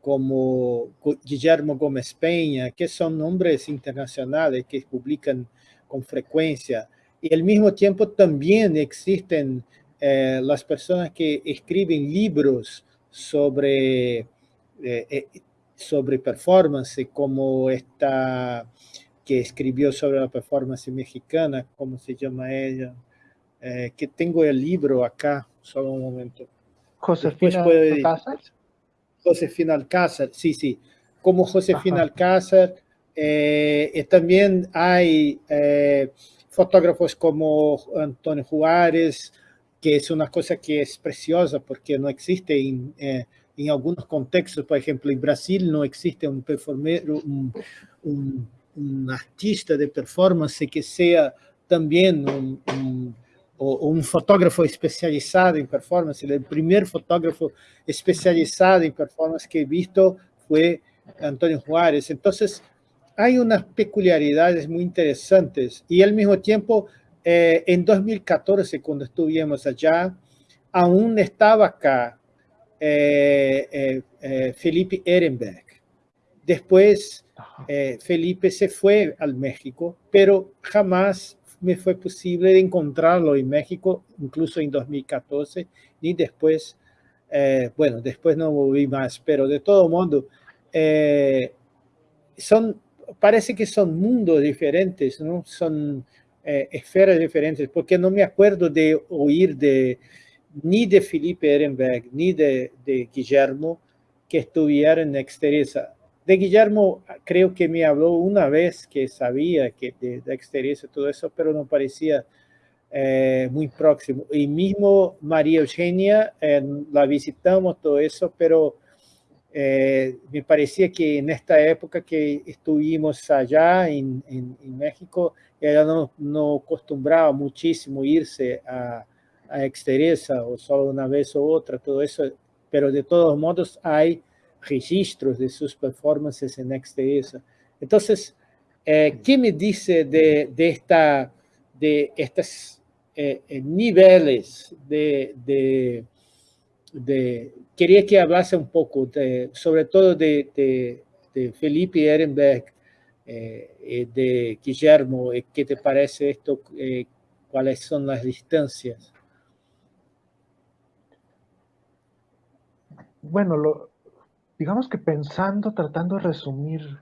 como Guillermo Gómez Peña, que son nombres internacionales que publican con frecuencia. Y al mismo tiempo también existen eh, las personas que escriben libros sobre sobre performance, como esta que escribió sobre la performance mexicana, ¿cómo se llama ella? Eh, que tengo el libro acá, solo un momento. Josefina Alcázar. Josefina Alcázar, sí, sí. Como Josefina Alcázar, eh, también hay eh, fotógrafos como Antonio Juárez, que es una cosa que es preciosa porque no existe en, en algunos contextos, por ejemplo, en Brasil no existe un, un, un, artista de performance que sea también un, un, fotógrafo especializado en performance. El primer fotógrafo especializado en performance que he visto fue Antonio Juárez. Entonces, hay unas peculiaridades muy interesantes y al mismo tiempo, eh, en 2014, cuando estuvimos allá, aún estaba acá eh, eh, Felipe Ehrenberg. Después, Felipe se fue al México, pero jamás me fue posible encontrarlo en México, incluso en 2014, ni después, bueno, después no volví más, pero de todo modo, son parece que son mundos diferentes, ¿no? Son eh, esferas diferentes, porque no me acuerdo de oír de, ni de Felipe Ehrenberg, ni de, Guillermo, que estuvieran Exteresa. De Guillermo creo que me habló una vez que sabía que de, de todo eso, pero no parecía eh, muy próximo. Y mismo María Eugenia, eh, la visitamos todo eso, pero eh, me parecía que en esta época que estuvimos allá en, México, ella no, no, acostumbraba muchísimo irse a Exteresa o solo una vez o otra, todo eso, pero de todos modos hay registros de sus performances en Exteresa. Entonces, eh, ¿qué me dice de, de, esta, de estos eh, niveles de, de quería que hablase un poco, de, sobre todo de, Felipe Ehrenberg, eh, de Guillermo, eh, ¿qué te parece esto? Eh, ¿Cuáles son las distancias? Bueno, lo, digamos que pensando, tratando de resumir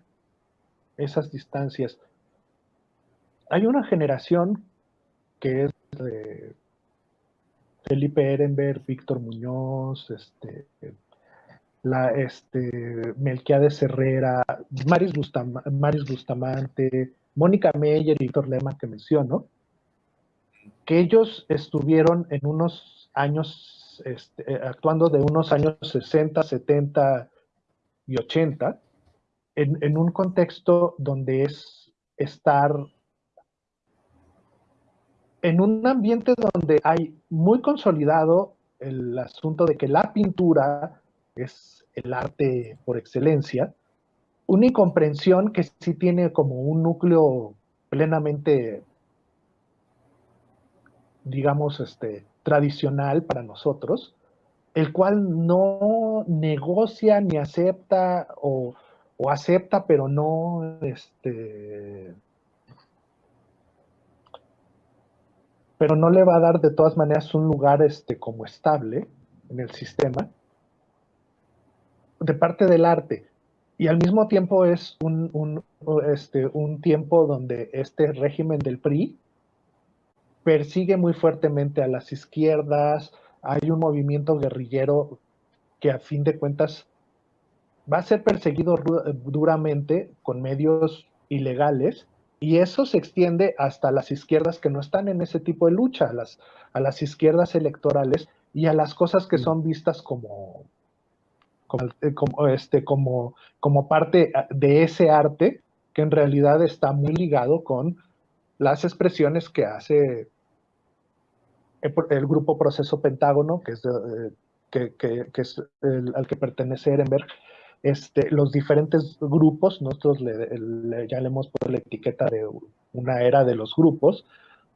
esas distancias, hay una generación que es de Felipe Ehrenberg, Víctor Muñoz, este, la, este, Melquiades Herrera, Maris, Bustamante, Mónica Meyer y Víctor Lema que menciono, que ellos estuvieron en unos años, este, eh, actuando de unos años 60, 70 y 80, en, en un contexto donde es estar en un ambiente donde hay muy consolidado el asunto de que la pintura es el arte por excelencia, una incomprensión que sí tiene como un núcleo plenamente, digamos, este, tradicional para nosotros, el cual no negocia ni acepta o, o acepta, pero no este, pero no le va a dar de todas maneras un lugar este, como estable en el sistema de parte del arte. Y al mismo tiempo es un, un, este, un tiempo donde este régimen del PRI persigue muy fuertemente a las izquierdas, hay un movimiento guerrillero que a fin de cuentas va a ser perseguido duramente con medios ilegales y eso se extiende hasta las izquierdas que no están en ese tipo de lucha, a las, a las izquierdas electorales y a las cosas que mm. son vistas como, como, eh, este, como, como parte ah, de ese arte que en realidad está muy ligado con las expresiones que hace el, grupo Proceso Pentágono, que es, eh, al que pertenece Ehrenberg, este, los diferentes grupos, nosotros ya le hemos puesto la etiqueta de una era de los grupos,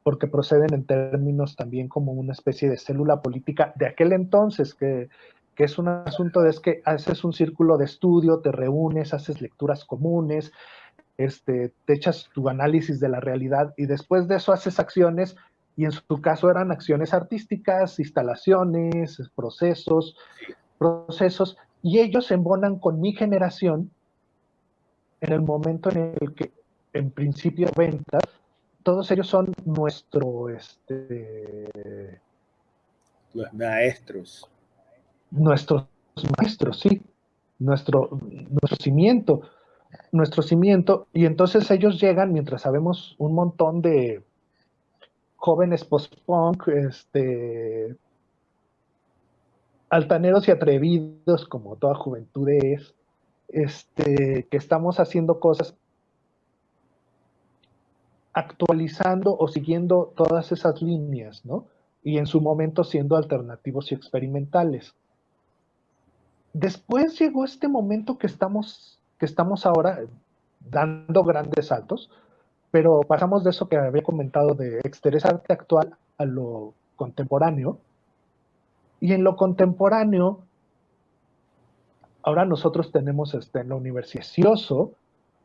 porque proceden en términos también como una especie de célula política de aquel entonces, que, que es un asunto de es que haces un círculo de estudio, te reúnes, haces lecturas comunes, este, te echas tu análisis de la realidad y después de eso haces acciones y en su caso eran acciones artísticas, instalaciones, procesos, procesos y ellos se embonan con mi generación en el momento en el que, en principio, ventas, todos ellos son nuestro, este... Los maestros. Nuestros maestros, sí. Nuestro, nuestro cimiento. Nuestro cimiento. Y entonces ellos llegan, mientras sabemos un montón de jóvenes post-punk, este, altaneros y atrevidos, como toda juventud es, este, que estamos haciendo cosas actualizando o siguiendo todas esas líneas, ¿no? Y en su momento siendo alternativos y experimentales. Después llegó este momento que estamos, que estamos ahora, dando grandes saltos, pero pasamos de eso que había comentado de Exteresa arte actual a lo contemporáneo. Y en lo contemporáneo, ahora nosotros tenemos este, en la Universidad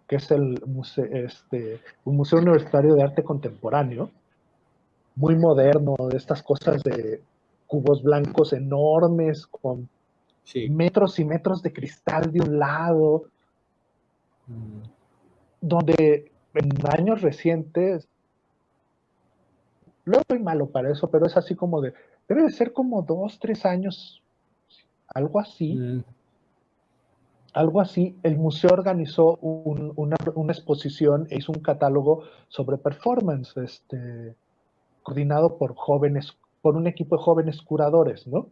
que es el este, un museo universitario de arte contemporáneo, muy moderno, de estas cosas de cubos blancos enormes, con metros y metros de cristal de un lado, mm. donde en años recientes, no soy malo para eso, pero es así como de, debe de ser como dos, tres años, algo así. Mm. Algo así, el museo organizó una, exposición e hizo un catálogo sobre performance, este, coordinado por jóvenes, por un equipo de jóvenes curadores, ¿no?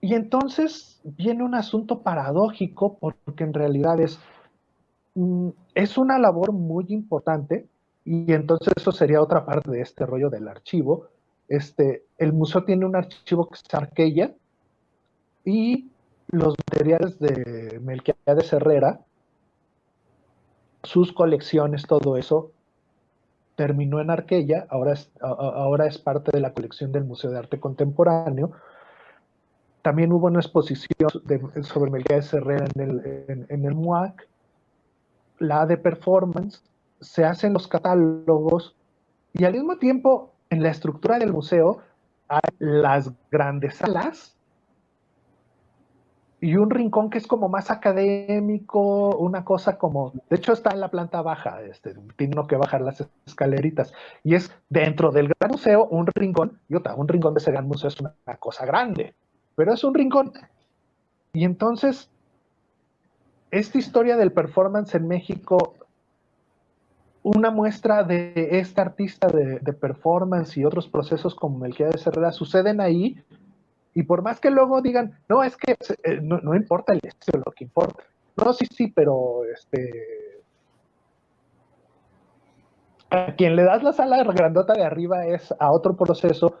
Y entonces viene un asunto paradójico porque en realidad es, es una labor muy importante y entonces eso sería otra parte de este rollo del archivo. Este, el museo tiene un archivo que es Arqueya y los materiales de Melquiades Herrera, sus colecciones, todo eso, terminó en Arquella, ahora es, ahora es parte de la colección del Museo de Arte Contemporáneo. También hubo una exposición sobre Melquiades Herrera en el, en, el MUAC, la de performance, se hacen los catálogos y al mismo tiempo en la estructura del museo hay las grandes salas y un rincón que es como más académico, una cosa como, de hecho está en la planta baja, este, tiene que bajar las escaleritas, y es dentro del gran museo un rincón, y otra, un rincón de ese gran museo es una, cosa grande, pero es un rincón. Y entonces, esta historia del performance en México, una muestra de este artista de, de performance y otros procesos como el que de Herrera suceden ahí, y por más que luego digan, no, es que eh, no, importa el estilo, lo que importa. No, sí, sí, pero este. A quien le das la sala grandota de arriba es a otro proceso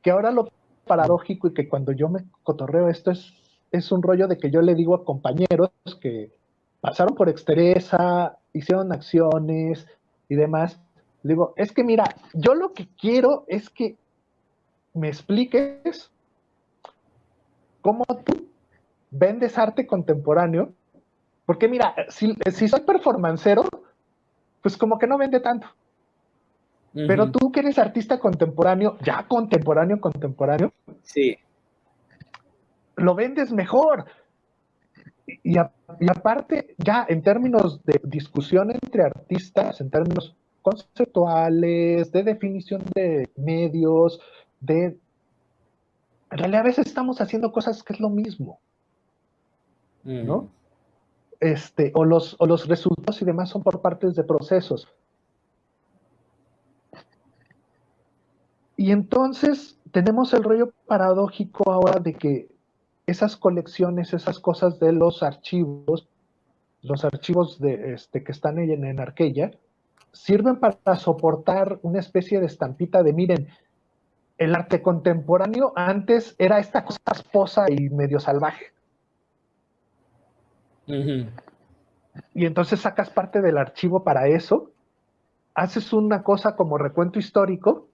que ahora lo paradójico y que cuando yo me cotorreo esto es, es un rollo de que yo le digo a compañeros que pasaron por exteresa, hicieron acciones y demás. Le digo, es que mira, yo lo que quiero es que me expliques cómo tú vendes arte contemporáneo, porque mira, si, soy performancero, pues como que no vende tanto. Pero tú que eres artista contemporáneo, ya contemporáneo, contemporáneo, sí. Lo vendes mejor. Y, y, aparte, ya en términos de discusión entre artistas, en términos conceptuales, de definición de medios, de en realidad a veces estamos haciendo cosas que es lo mismo, ¿no? Mm. Este, o, los, o los resultados y demás son por partes de procesos. Y entonces tenemos el rollo paradójico ahora de que esas colecciones, esas cosas de los archivos, los archivos de, este, que están en, en Arquella, sirven para soportar una especie de estampita de, miren, el arte contemporáneo antes era esta cosa esposa y medio salvaje. Y entonces sacas parte del archivo para eso, haces una cosa como recuento histórico,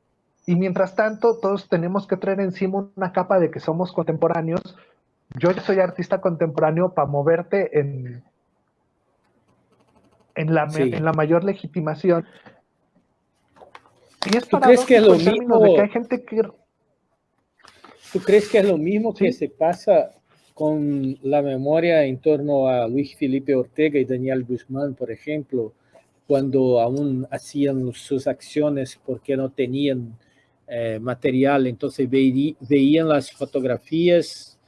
y mientras tanto todos tenemos que traer encima una capa de que somos contemporáneos. Yo soy artista contemporáneo para moverte en, en, la, en la mayor legitimación. Y es ¿Tú crees que es lo mismo? De que hay gente que... ¿Tú crees que es lo mismo que se pasa con la memoria en torno a Luis Felipe Ortega y Daniel Guzmán, por ejemplo, cuando aún hacían sus acciones porque no tenían eh, material, entonces veían las fotografías,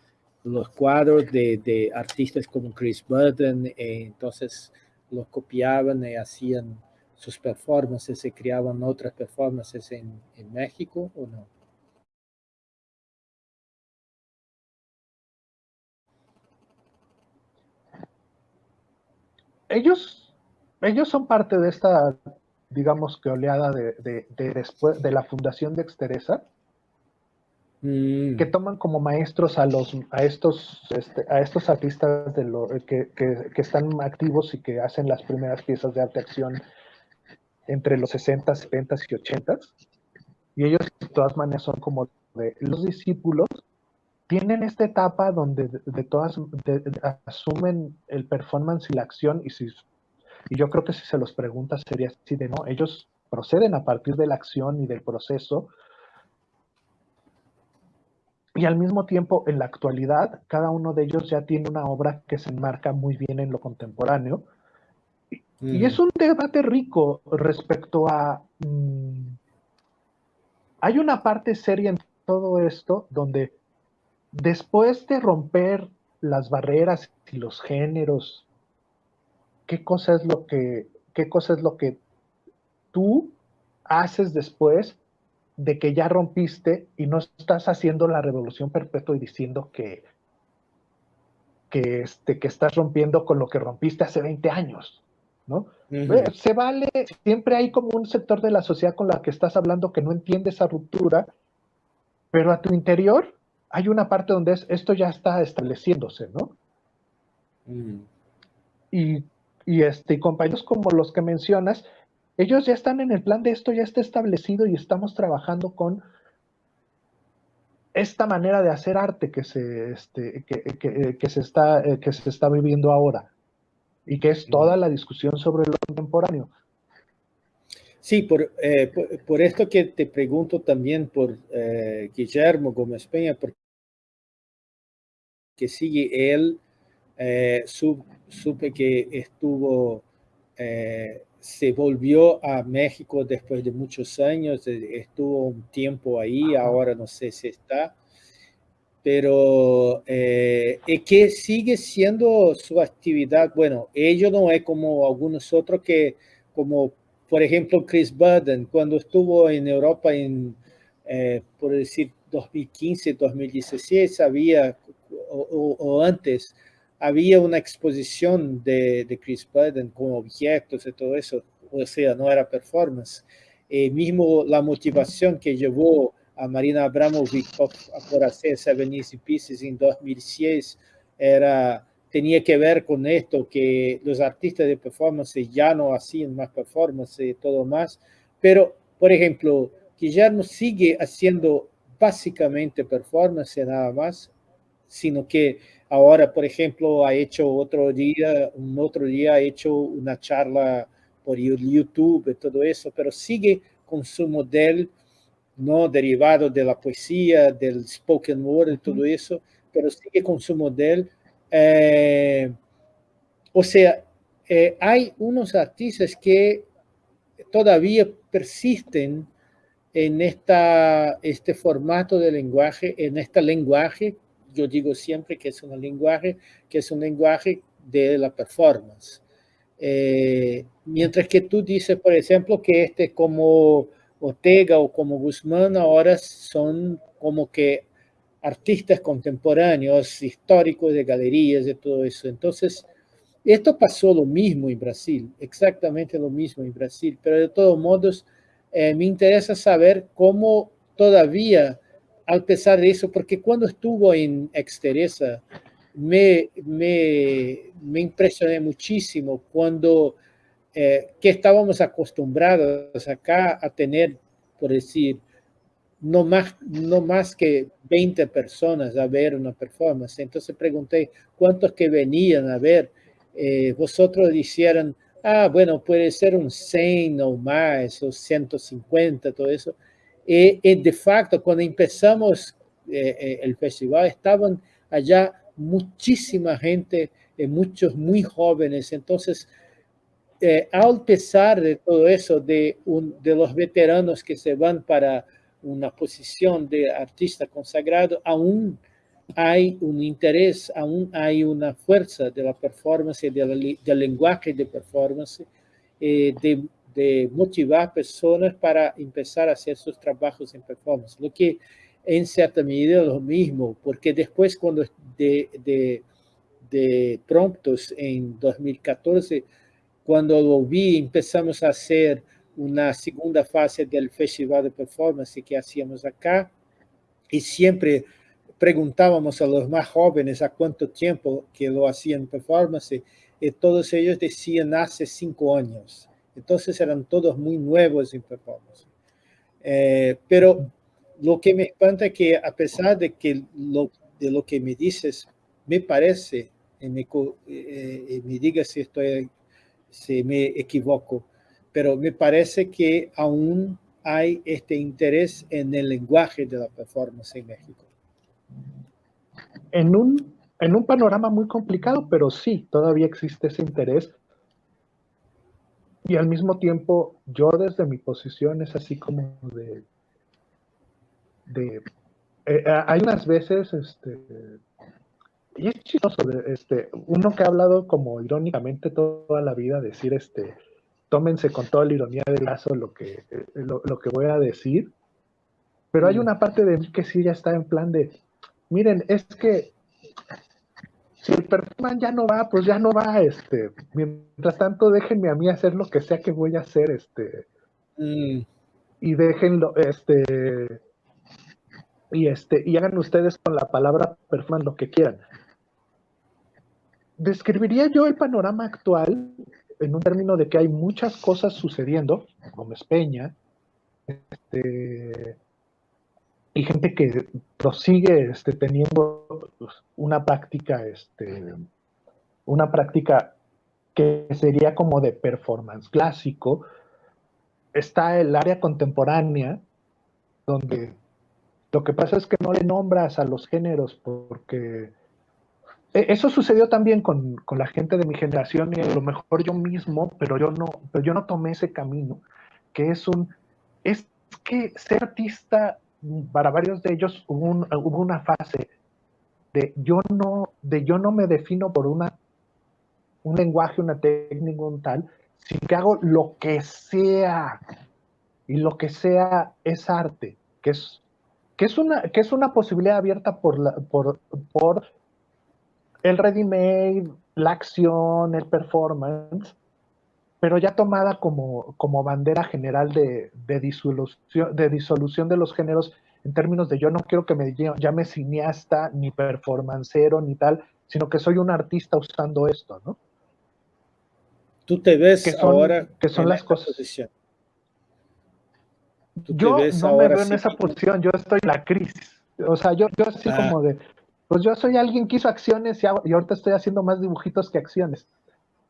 los cuadros de, de artistas como Chris Burden, eh, entonces los copiaban y hacían sus performances, se creaban otras performances en, México o no? Ellos, ellos son parte de esta, digamos que oleada de, de, después de la fundación de Exteresa. Mm. que toman como maestros a, los, a, estos, este, a estos artistas de lo, que, que, que, están activos y que hacen las primeras piezas de arte acción entre los 60, 70 y 80. Y ellos de todas maneras son como de los discípulos tienen esta etapa donde de, todas asumen el performance y la acción y, si, y yo creo que si se los pregunta sería así de no, ellos proceden a partir de la acción y del proceso y al mismo tiempo en la actualidad cada uno de ellos ya tiene una obra que se enmarca muy bien en lo contemporáneo. Y, es un debate rico respecto a mm, hay una parte seria en todo esto donde después de romper las barreras y los géneros, ¿qué cosa es lo que, qué cosa es lo que tú haces después de que ya rompiste y no estás haciendo la revolución perpetua y diciendo que, que, este, que estás rompiendo con lo que rompiste hace 20 años, ¿no? Se vale, siempre hay como un sector de la sociedad con la que estás hablando que no entiende esa ruptura, pero a tu interior hay una parte donde es, esto ya está estableciéndose, ¿no? Y, y, este, compañeros como los que mencionas, ellos ya están en el plan de esto, ya está establecido y estamos trabajando con esta manera de hacer arte que se, este, que, se, está, eh, que se está viviendo ahora y que es toda la discusión sobre lo contemporáneo. Sí, por, eh, por, esto que te pregunto también por eh, Guillermo Gómez Peña, porque que sigue él, eh, supe que estuvo, se volvió a México después de muchos años, eh, estuvo un tiempo ahí, ahora no sé si está, pero eh, que sigue siendo su actividad, bueno, ello no es como algunos otros que, como por ejemplo Chris Budden, cuando estuvo en Europa en, por decir, 2015, 2016, había o, antes, había una exposición de, de, Chris Budden con objetos y todo eso, o sea, no era performance. Eh, mismo la motivación que llevó a Marina Abramovic por, hacer Seven Easy Pieces en 2006 era, tenía que ver con esto, que los artistas de performance ya no hacían más performance y todo más, pero, por ejemplo, Guillermo sigue haciendo básicamente performance nada más, sino que ahora, por ejemplo, ha hecho otro día, un otro día ha hecho una charla por YouTube y todo eso, pero sigue con su modelo, no derivado de la poesía, del spoken word y todo eso, pero sigue con su modelo. Eh, o sea, eh, hay unos artistas que todavía persisten en esta, este formato de lenguaje, en este lenguaje yo digo siempre que es un lenguaje, que es un lenguaje de la performance. Eh, mientras que tú dices, por ejemplo, que este como Ortega o como Guzmán ahora son como que artistas contemporáneos, históricos de galerías y todo eso. Entonces, esto pasó lo mismo en Brasil, exactamente lo mismo en Brasil, pero de todos modos eh, me interesa saber cómo todavía al pesar de eso, porque cuando estuvo en Exteresa, me, me, me impresioné muchísimo cuando eh, que estábamos acostumbrados acá a tener, por decir, no más, no más que 20 personas a ver una performance. Entonces pregunté, ¿cuántos que venían a ver? Eh, vosotros dijeron, ah, bueno, puede ser un 100 o más, o 150, todo eso. Y, de facto, cuando empezamos eh, eh, el festival, estaban allá muchísima gente, eh, muchos muy jóvenes. Entonces, al pesar de todo eso, de, un, de los veteranos que se van para una posición de artista consagrado, aún hay un interés, aún hay una fuerza de la performance, del lenguaje de performance, de de motivar personas para empezar a hacer sus trabajos en performance, lo que en cierta medida es lo mismo, porque después cuando de, de, de promptos en 2014, cuando lo vi, empezamos a hacer una segunda fase del festival de performance que hacíamos acá, y siempre preguntábamos a los más jóvenes a cuánto tiempo que lo hacían performance y todos ellos decían hace cinco años. Entonces eran todos muy nuevos en performance. Eh, pero lo que me espanta es que a pesar de que lo, de lo que me dices, me parece, y me, eh, diga si, estoy, si me equivoco, pero me parece que aún hay este interés en el lenguaje de la performance en México en un, en un panorama muy complicado, pero sí, todavía existe ese interés. Y al mismo tiempo, yo desde mi posición es así como de... de eh, eh, hay unas veces, este, y es chistoso, este, uno que ha hablado como irónicamente toda la vida, decir, este, tómense con toda la ironía del lazo lo que, eh, lo, lo que voy a decir, pero hay mm. una parte de mí que sí ya está en plan de, miren, es que si el performance ya no va, pues ya no va, este, mientras tanto déjenme a mí hacer lo que sea que voy a hacer, este, mm. y déjenlo, este, y este, y hagan ustedes con la palabra performance lo que quieran. Describiría yo el panorama actual en un término de que hay muchas cosas sucediendo, como Peña, este, y gente que prosigue este, teniendo pues, una práctica, este, una práctica que sería como de performance clásico. Está el área contemporánea, donde lo que pasa es que no le nombras a los géneros porque e, eso sucedió también con, con, la gente de mi generación y a lo mejor yo mismo, pero yo no, pero yo no tomé ese camino, que es un, es que ser artista para varios de ellos hubo, una fase de yo no, de yo no me defino por una, un lenguaje, una técnica, un tal, sino que hago lo que sea. Y lo que sea es arte, que es, que es, una, que es una posibilidad abierta por, la, por, por el ready-made, la acción, el performance, pero ya tomada como, como bandera general de, disolución, de disolución de los géneros en términos de yo no quiero que me llame cineasta, ni performancero, ni tal, sino que soy un artista usando esto, ¿no? Tú te ves ahora que son las cosas. Yo no me veo en esa posición, yo estoy en la crisis. O sea, yo, yo así ah. como de, pues yo soy alguien que hizo acciones y, y ahorita estoy haciendo más dibujitos que acciones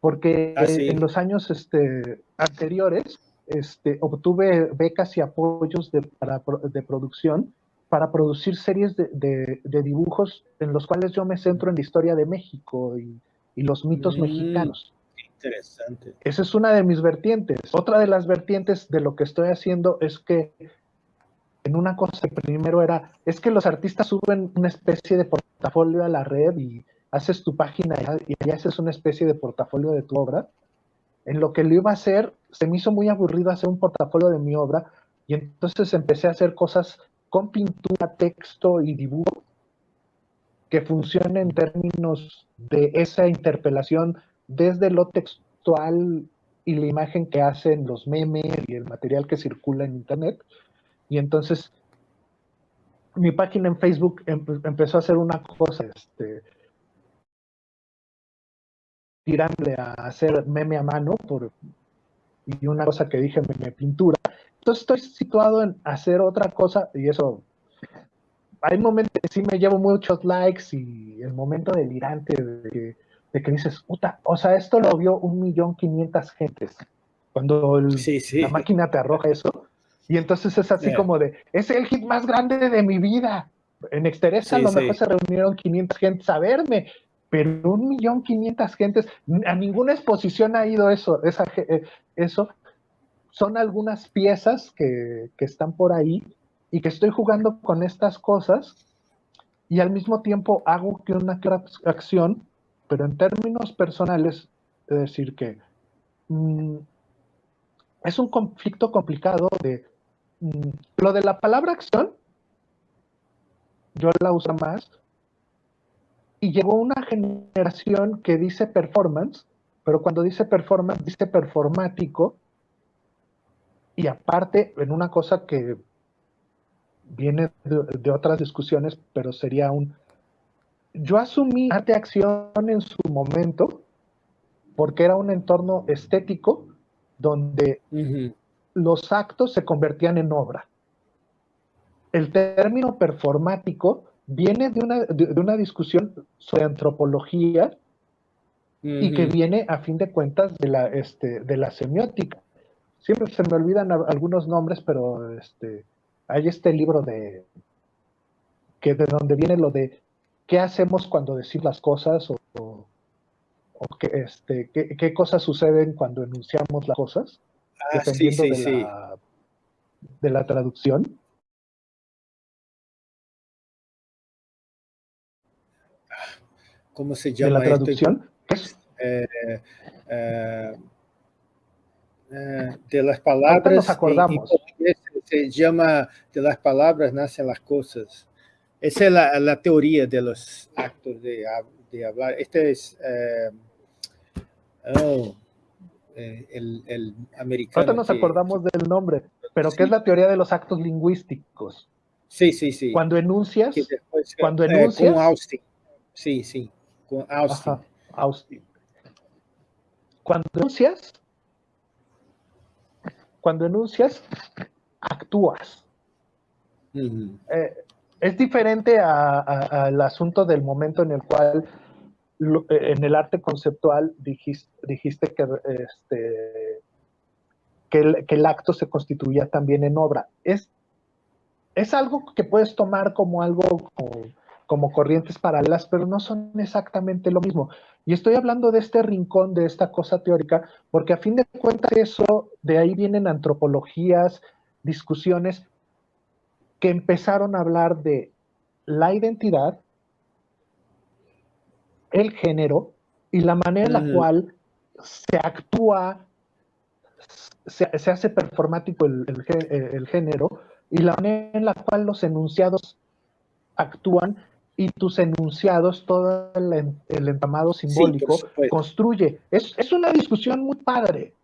porque ah, en los años este, anteriores este, obtuve becas y apoyos de, para, de producción para producir series de, dibujos en los cuales yo me centro en la historia de México y, los mitos mm, mexicanos. Interesante. Esa es una de mis vertientes. Otra de las vertientes de lo que estoy haciendo es que en una cosa primero era, es que los artistas suben una especie de portafolio a la red y haces tu página y ya haces una especie de portafolio de tu obra. En lo que lo iba a hacer, se me hizo muy aburrido hacer un portafolio de mi obra y entonces empecé a hacer cosas con pintura, texto y dibujo que funcionen en términos de esa interpelación desde lo textual y la imagen que hacen los memes y el material que circula en internet. Y entonces mi página en Facebook empezó a hacer una cosa, este, tirarle a hacer meme a mano por, y una cosa que dije, meme pintura. Entonces estoy situado en hacer otra cosa y eso, hay momentos que sí me llevo muchos likes y el momento delirante de que, dices, puta, o sea, esto lo vio un millón quinientas gentes. Cuando la máquina te arroja eso. Y entonces es así como de, es el hit más grande de mi vida. En Exteresa a lo mejor se reunieron 500 gentes a verme pero un millón quinientas gentes, a ninguna exposición ha ido eso, esa, eh, eso. Son algunas piezas que, están por ahí y que estoy jugando con estas cosas y al mismo tiempo hago que una acción, pero en términos personales, es decir, que mm, es un conflicto complicado de mm, lo de la palabra acción, yo la uso más, y llegó una generación que dice performance, pero cuando dice performance, dice performático, y aparte, en una cosa que viene de, otras discusiones, pero sería un... Yo asumí arte acción en su momento porque era un entorno estético donde los actos se convertían en obra. El término performático viene de una, de, una discusión sobre antropología y que viene a fin de cuentas de la, este, de la semiótica. Siempre se me olvidan algunos nombres, pero este, hay este libro de que de donde viene lo de qué hacemos cuando decimos las cosas o, o, qué, este, qué, cosas suceden cuando enunciamos las cosas, ah, dependiendo de, La, de la traducción. ¿Cómo se llama? De la traducción. Eh, eh, eh, de las palabras. Nos acordamos. se llama de las palabras nacen las cosas. Esa es la, teoría de los actos de, hablar. Este es oh, el, el, americano. Ahorita nos acordamos del nombre, pero ¿qué es la teoría de los actos lingüísticos? Sí, sí, sí. Cuando enuncias, cuando enuncias. con Austin. Sí, sí, con Austin. Austin. Cuando enuncias, cuando enuncias, actúas. Eh, es diferente al asunto del momento en el cual eh, en el arte conceptual dijiste, dijiste que, este, que, el, acto se constituía también en obra. Es, es algo que puedes tomar como algo como corrientes paralelas, pero no son exactamente lo mismo. Y estoy hablando de este rincón, de esta cosa teórica, porque a fin de cuentas eso, de ahí vienen antropologías, discusiones que empezaron a hablar de la identidad, el género y la manera en la cual se actúa, se, hace performático el, el, género y la manera en la cual los enunciados actúan y tus enunciados, todo el, entramado simbólico, construye. Es, es, una discusión muy padre.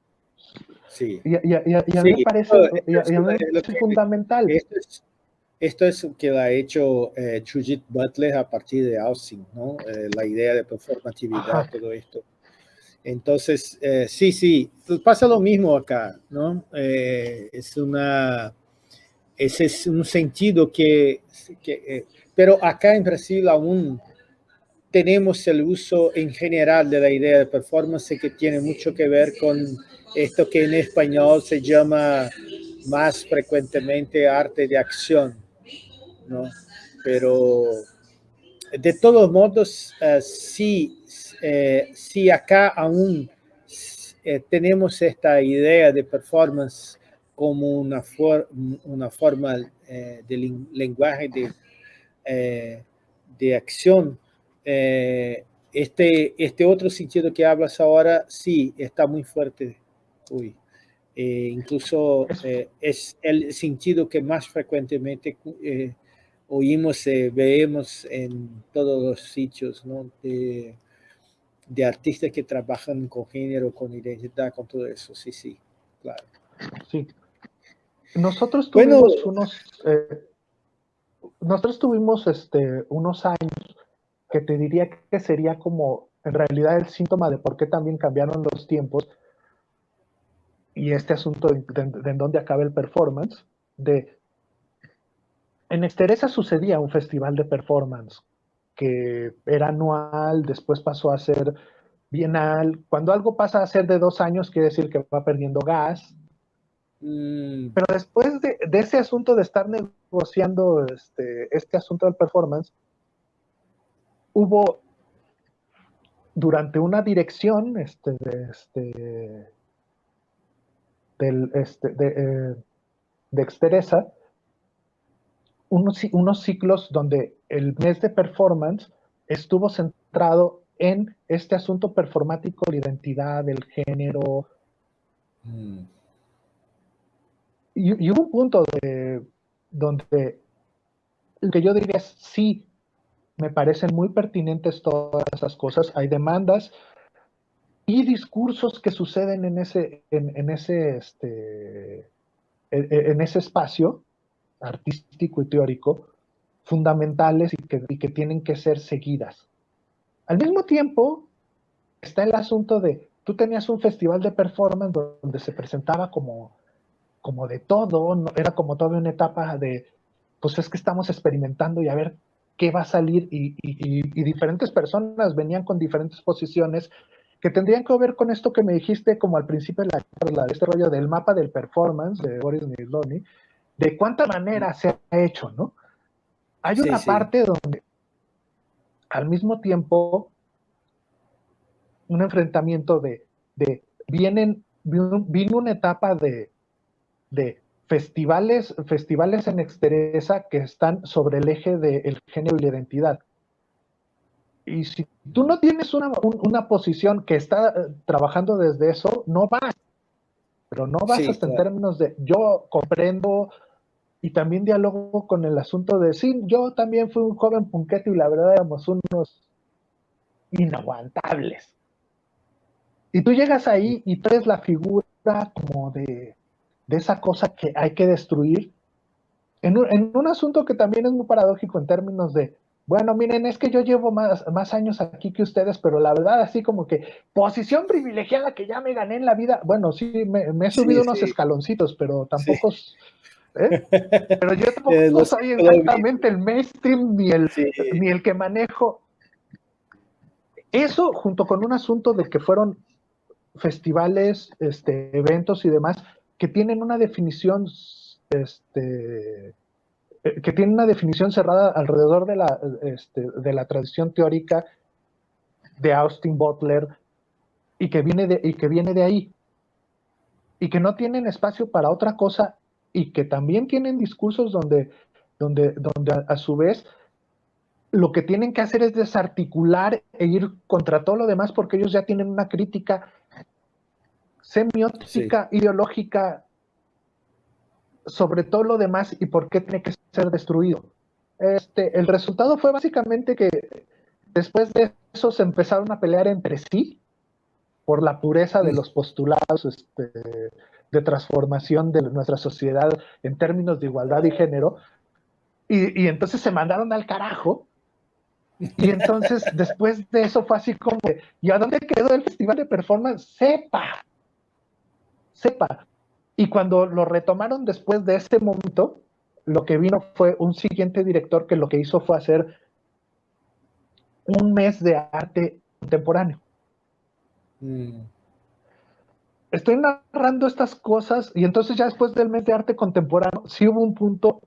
Sí. Y, a mí me parece, fundamental. Esto es, lo que ha hecho eh, Judith Butler a partir de Austin, ¿no? Eh, la idea de performatividad, todo esto. Entonces, eh, sí, sí, pues pasa lo mismo acá, ¿no? Eh, es una, ese es un sentido que, que pero acá en Brasil aún tenemos el uso en general de la idea de performance que tiene mucho que ver con esto que en español se llama más frecuentemente arte de acción, ¿no? Pero de todos modos, uh, eh, sí acá aún eh, tenemos esta idea de performance como una, for una forma eh, de lenguaje de eh, de acción, eh, este, este otro sentido que hablas ahora, sí, está muy fuerte. Uy. Eh, incluso es el sentido que más frecuentemente oímos, vemos en todos los sitios, ¿no? De, de artistas que trabajan con género, con identidad, con todo eso. Sí, sí, claro. Sí. Nosotros tuvimos unos, nosotros tuvimos este, unos años que te diría que sería como en realidad el síntoma de por qué también cambiaron los tiempos y este asunto de, en dónde acaba el performance, de en Estereza sucedía un festival de performance que era anual, después pasó a ser bienal. Cuando algo pasa a ser de dos años, quiere decir que va perdiendo gas. Pero después de, ese asunto de estar negociando este, este asunto del performance, hubo durante una dirección este, de, este, del, este, de, eh, de Exteresa, unos, unos ciclos donde el mes de performance estuvo centrado en este asunto performático, la identidad, el género, mm y, hubo un punto de, donde lo que yo diría es, sí, me parecen muy pertinentes todas esas cosas, hay demandas y discursos que suceden en ese, en, ese, este, en, ese espacio artístico y teórico fundamentales y que, y que tienen que ser seguidas. Al mismo tiempo, está el asunto de, tú tenías un festival de performance donde se presentaba como, como de todo, era como toda una etapa de, pues es que estamos experimentando y a ver qué va a salir y, diferentes personas venían con diferentes posiciones que tendrían que ver con esto que me dijiste como al principio de la charla, de este rollo del mapa del performance de Boris Niloni, de cuánta manera se ha hecho, ¿no? Hay una parte donde al mismo tiempo un enfrentamiento de, de vienen, vino una etapa de, de festivales, festivales en exteresa que están sobre el eje del género y la identidad. Y si tú no tienes una, una posición que está eh, trabajando desde eso, no vas. Pero no vas hasta en términos de yo comprendo y también diálogo con el asunto de sí, yo también fui un joven punquete y la verdad éramos unos inaguantables. Y tú llegas ahí y traes la figura como de de esa cosa que hay que destruir, en un, asunto que también es muy paradójico en términos de, bueno, miren, es que yo llevo más, más años aquí que ustedes, pero la verdad, así como que posición privilegiada que ya me gané en la vida. Bueno, sí, me, he subido unos escaloncitos, pero tampoco. ¿eh? Pero yo tampoco soy exactamente el mainstream ni el, ni el que manejo. Eso, junto con un asunto de que fueron festivales, este, eventos y demás, que tienen una definición, este, eh, que tienen una definición cerrada alrededor de la, este, de la tradición teórica de Austin Butler y que, viene de, y que viene de ahí. Y que no tienen espacio para otra cosa y que también tienen discursos donde, donde, donde a, su vez lo que tienen que hacer es desarticular e ir contra todo lo demás porque ellos ya tienen una crítica semiótica, ideológica, sobre todo lo demás y por qué tiene que ser destruido. Este, el resultado fue básicamente que después de eso se empezaron a pelear entre sí por la pureza de mm. los postulados este, de transformación de nuestra sociedad en términos de igualdad y género, y, y entonces se mandaron al carajo. Y entonces, después de eso fue así como, ¿y a dónde quedó el festival de performance? Sepa, sepa. Y cuando lo retomaron después de ese momento, lo que vino fue un siguiente director que lo que hizo fue hacer un mes de arte contemporáneo. Mm. Estoy narrando estas cosas y entonces ya después del mes de arte contemporáneo, sí hubo un punto,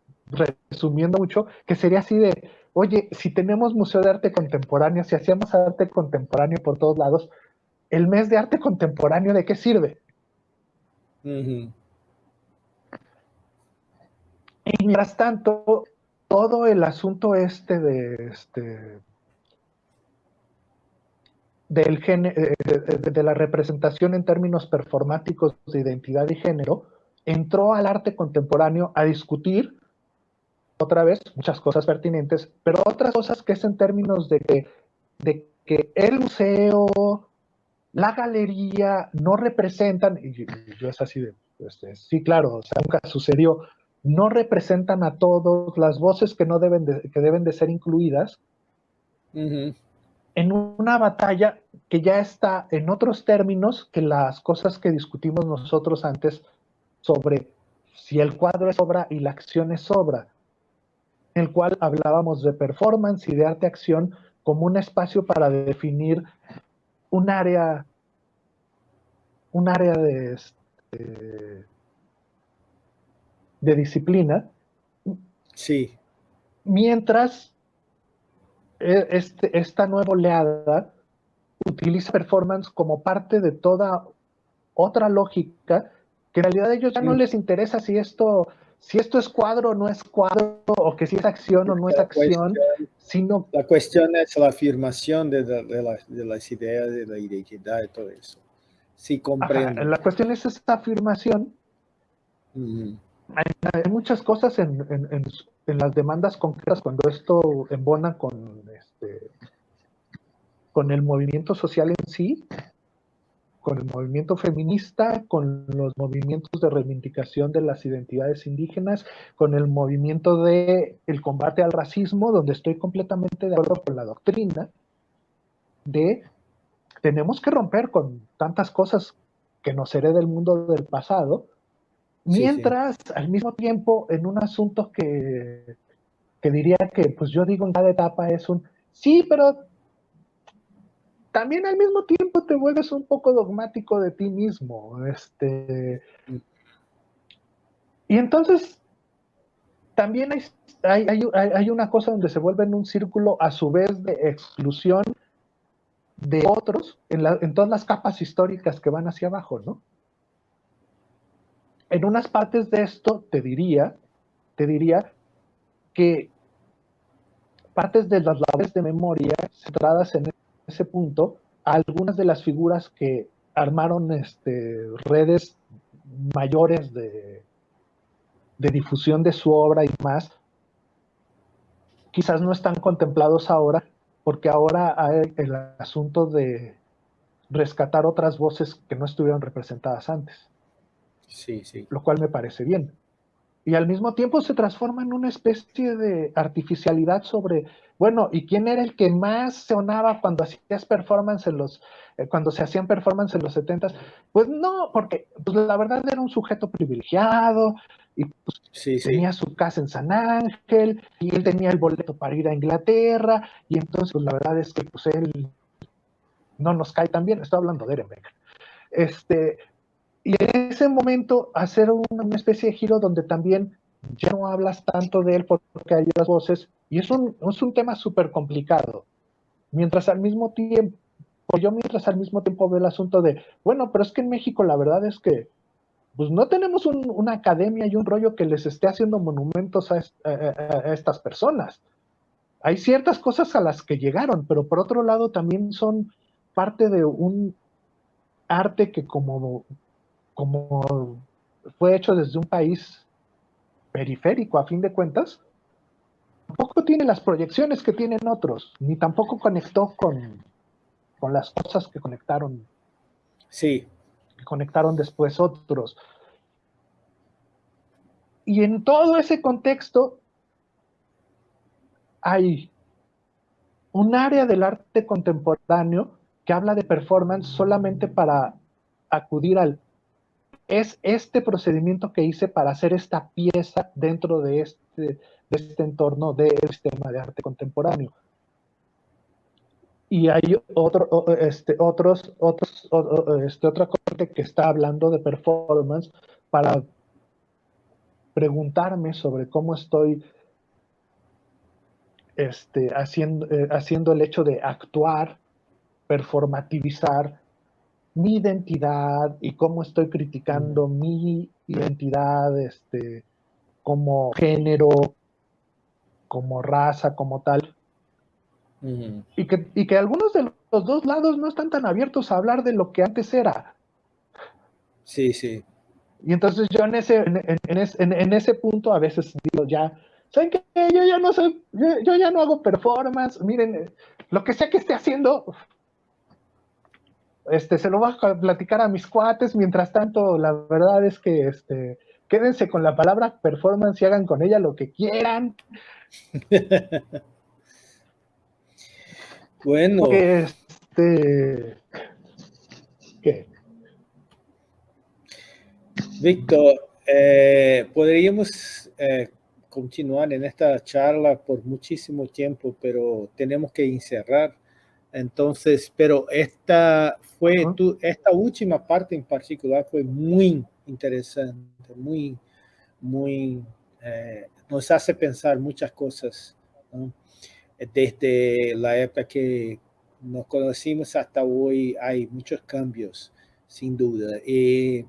resumiendo mucho, que sería así de, oye, si tenemos museo de arte contemporáneo, si hacíamos arte contemporáneo por todos lados, el mes de arte contemporáneo, ¿de qué sirve? Y mientras tanto, todo el asunto este de este del eh, de, la representación en términos performáticos de identidad y género, entró al arte contemporáneo a discutir, otra vez, muchas cosas pertinentes, pero otras cosas que es en términos de que, de que el museo, la galería no representan, y yo es así de, este, sí, claro, o sea, nunca sucedió, no representan a todos las voces que no deben de, que deben de ser incluidas en una batalla que ya está en otros términos que las cosas que discutimos nosotros antes sobre si el cuadro es obra y la acción es obra, en el cual hablábamos de performance y de arte-acción como un espacio para definir un área, un área de, este, de disciplina. Sí. Mientras e, este, esta nueva oleada utiliza performance como parte de toda otra lógica que en realidad a ellos ya no les interesa si esto si esto es cuadro o no es cuadro, o que si es acción o no es acción, sino... La cuestión es la afirmación de, las ideas, de la identidad y todo eso. Sí, comprendo. la cuestión es esta afirmación. hay, muchas cosas en, las demandas concretas cuando esto embona con, este, con el movimiento social en sí, con el movimiento feminista, con los movimientos de reivindicación de las identidades indígenas, con el movimiento de el combate al racismo, donde estoy completamente de acuerdo con la doctrina de tenemos que romper con tantas cosas que nos hereda el mundo del pasado, mientras al mismo tiempo en un asunto que, que diría que pues yo digo en cada etapa es un sí, pero también al mismo tiempo te vuelves un poco dogmático de ti mismo. Este, y entonces también hay, hay, una cosa donde se vuelve en un círculo a su vez de exclusión de otros en, en todas las capas históricas que van hacia abajo, ¿no? En unas partes de esto te diría, te diría que partes de las labores de memoria centradas en ese punto algunas de las figuras que armaron este, redes mayores de, de difusión de su obra y más, quizás no están contemplados ahora, porque ahora hay el asunto de rescatar otras voces que no estuvieron representadas antes. Sí, sí. Lo cual me parece bien y al mismo tiempo se transforma en una especie de artificialidad sobre, bueno, ¿y quién era el que más sonaba cuando hacías performance en los, eh, cuando se hacían performance en los 70 Pues no, porque pues, la verdad era un sujeto privilegiado y pues, tenía su casa en San Ángel y él tenía el boleto para ir a Inglaterra y entonces pues, la verdad es que pues él no nos cae tan bien, estoy hablando de Erembeck. Este, y en ese momento hacer una especie de giro donde también ya no hablas tanto de él porque hay otras voces, y es un, es un tema súper complicado. Mientras al mismo tiempo, yo mientras al mismo tiempo veo el asunto de, bueno, pero es que en México la verdad es que pues no tenemos una academia y un rollo que les esté haciendo monumentos a, estas personas. Hay ciertas cosas a las que llegaron, pero por otro lado también son parte de un arte que como como fue hecho desde un país periférico a fin de cuentas, tampoco tiene las proyecciones que tienen otros, ni tampoco conectó con, con las cosas que conectaron. Sí. Que conectaron después otros. Y en todo ese contexto hay un área del arte contemporáneo que habla de performance solamente para acudir al es este procedimiento que hice para hacer esta pieza dentro de este, de este entorno del sistema de arte contemporáneo. Y hay otro, este, otros, otros, este, otra corte que está hablando de performance para preguntarme sobre cómo estoy este, haciendo, eh, haciendo el hecho de actuar, performativizar, mi identidad y cómo estoy criticando mi identidad este, como género, como raza, como tal. y, que, y que algunos de los dos lados no están tan abiertos a hablar de lo que antes era. Sí, sí. Y entonces yo en ese, en, ese punto a veces digo ya, ¿saben qué? Yo ya no soy, yo, ya no hago performance, miren, lo que sea que esté haciendo, este, se lo voy a platicar a mis cuates, mientras tanto, la verdad es que este, quédense con la palabra performance y hagan con ella lo que quieran. bueno. Este, ¿Qué? Víctor, eh, podríamos eh, continuar en esta charla por muchísimo tiempo, pero tenemos que encerrar entonces, pero esta fue, tu, esta última parte en particular fue muy interesante, muy, muy, eh, nos hace pensar muchas cosas, Desde la época que nos conocimos hasta hoy hay muchos cambios, sin duda. Y,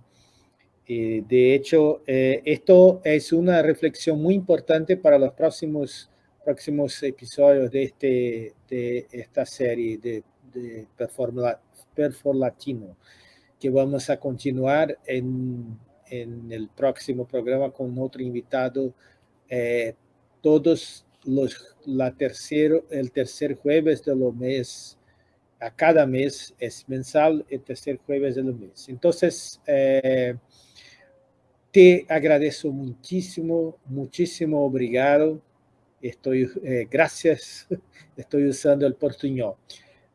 de hecho, eh, esto es una reflexión muy importante para los próximos próximos episodios de, este, de esta serie de, de Perform, Latino, que vamos a continuar en, en, el próximo programa con otro invitado eh, todos los, la tercero, el tercer jueves de los mes a cada mes, es mensal, el tercer jueves del mes. Entonces, eh, te agradezco muchísimo, muchísimo obrigado. Estoy, eh, gracias, estoy usando el portuñol.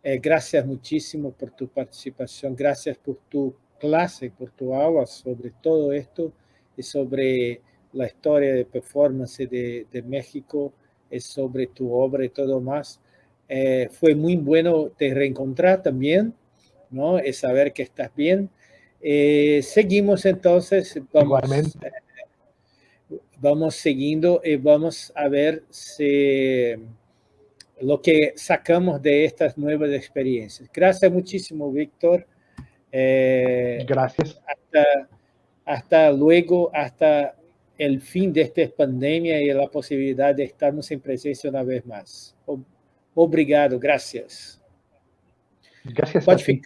Eh, gracias muchísimo por tu participación, gracias por tu clase, por tu aula sobre todo esto y sobre la historia de performance de, de México, es sobre tu obra y todo más. Eh, fue muy bueno te reencontrar también, ¿no? Es saber que estás bien. Eh, seguimos entonces, vamos, Igualmente. Eh, vamos siguiendo y vamos a ver si lo que sacamos de estas nuevas experiencias. Gracias muchísimo, Víctor. Gracias. Hasta, hasta luego, hasta el fin de esta pandemia y la posibilidad de estarnos en presencia una vez más. Obrigado, gracias. Gracias. Pode ficar.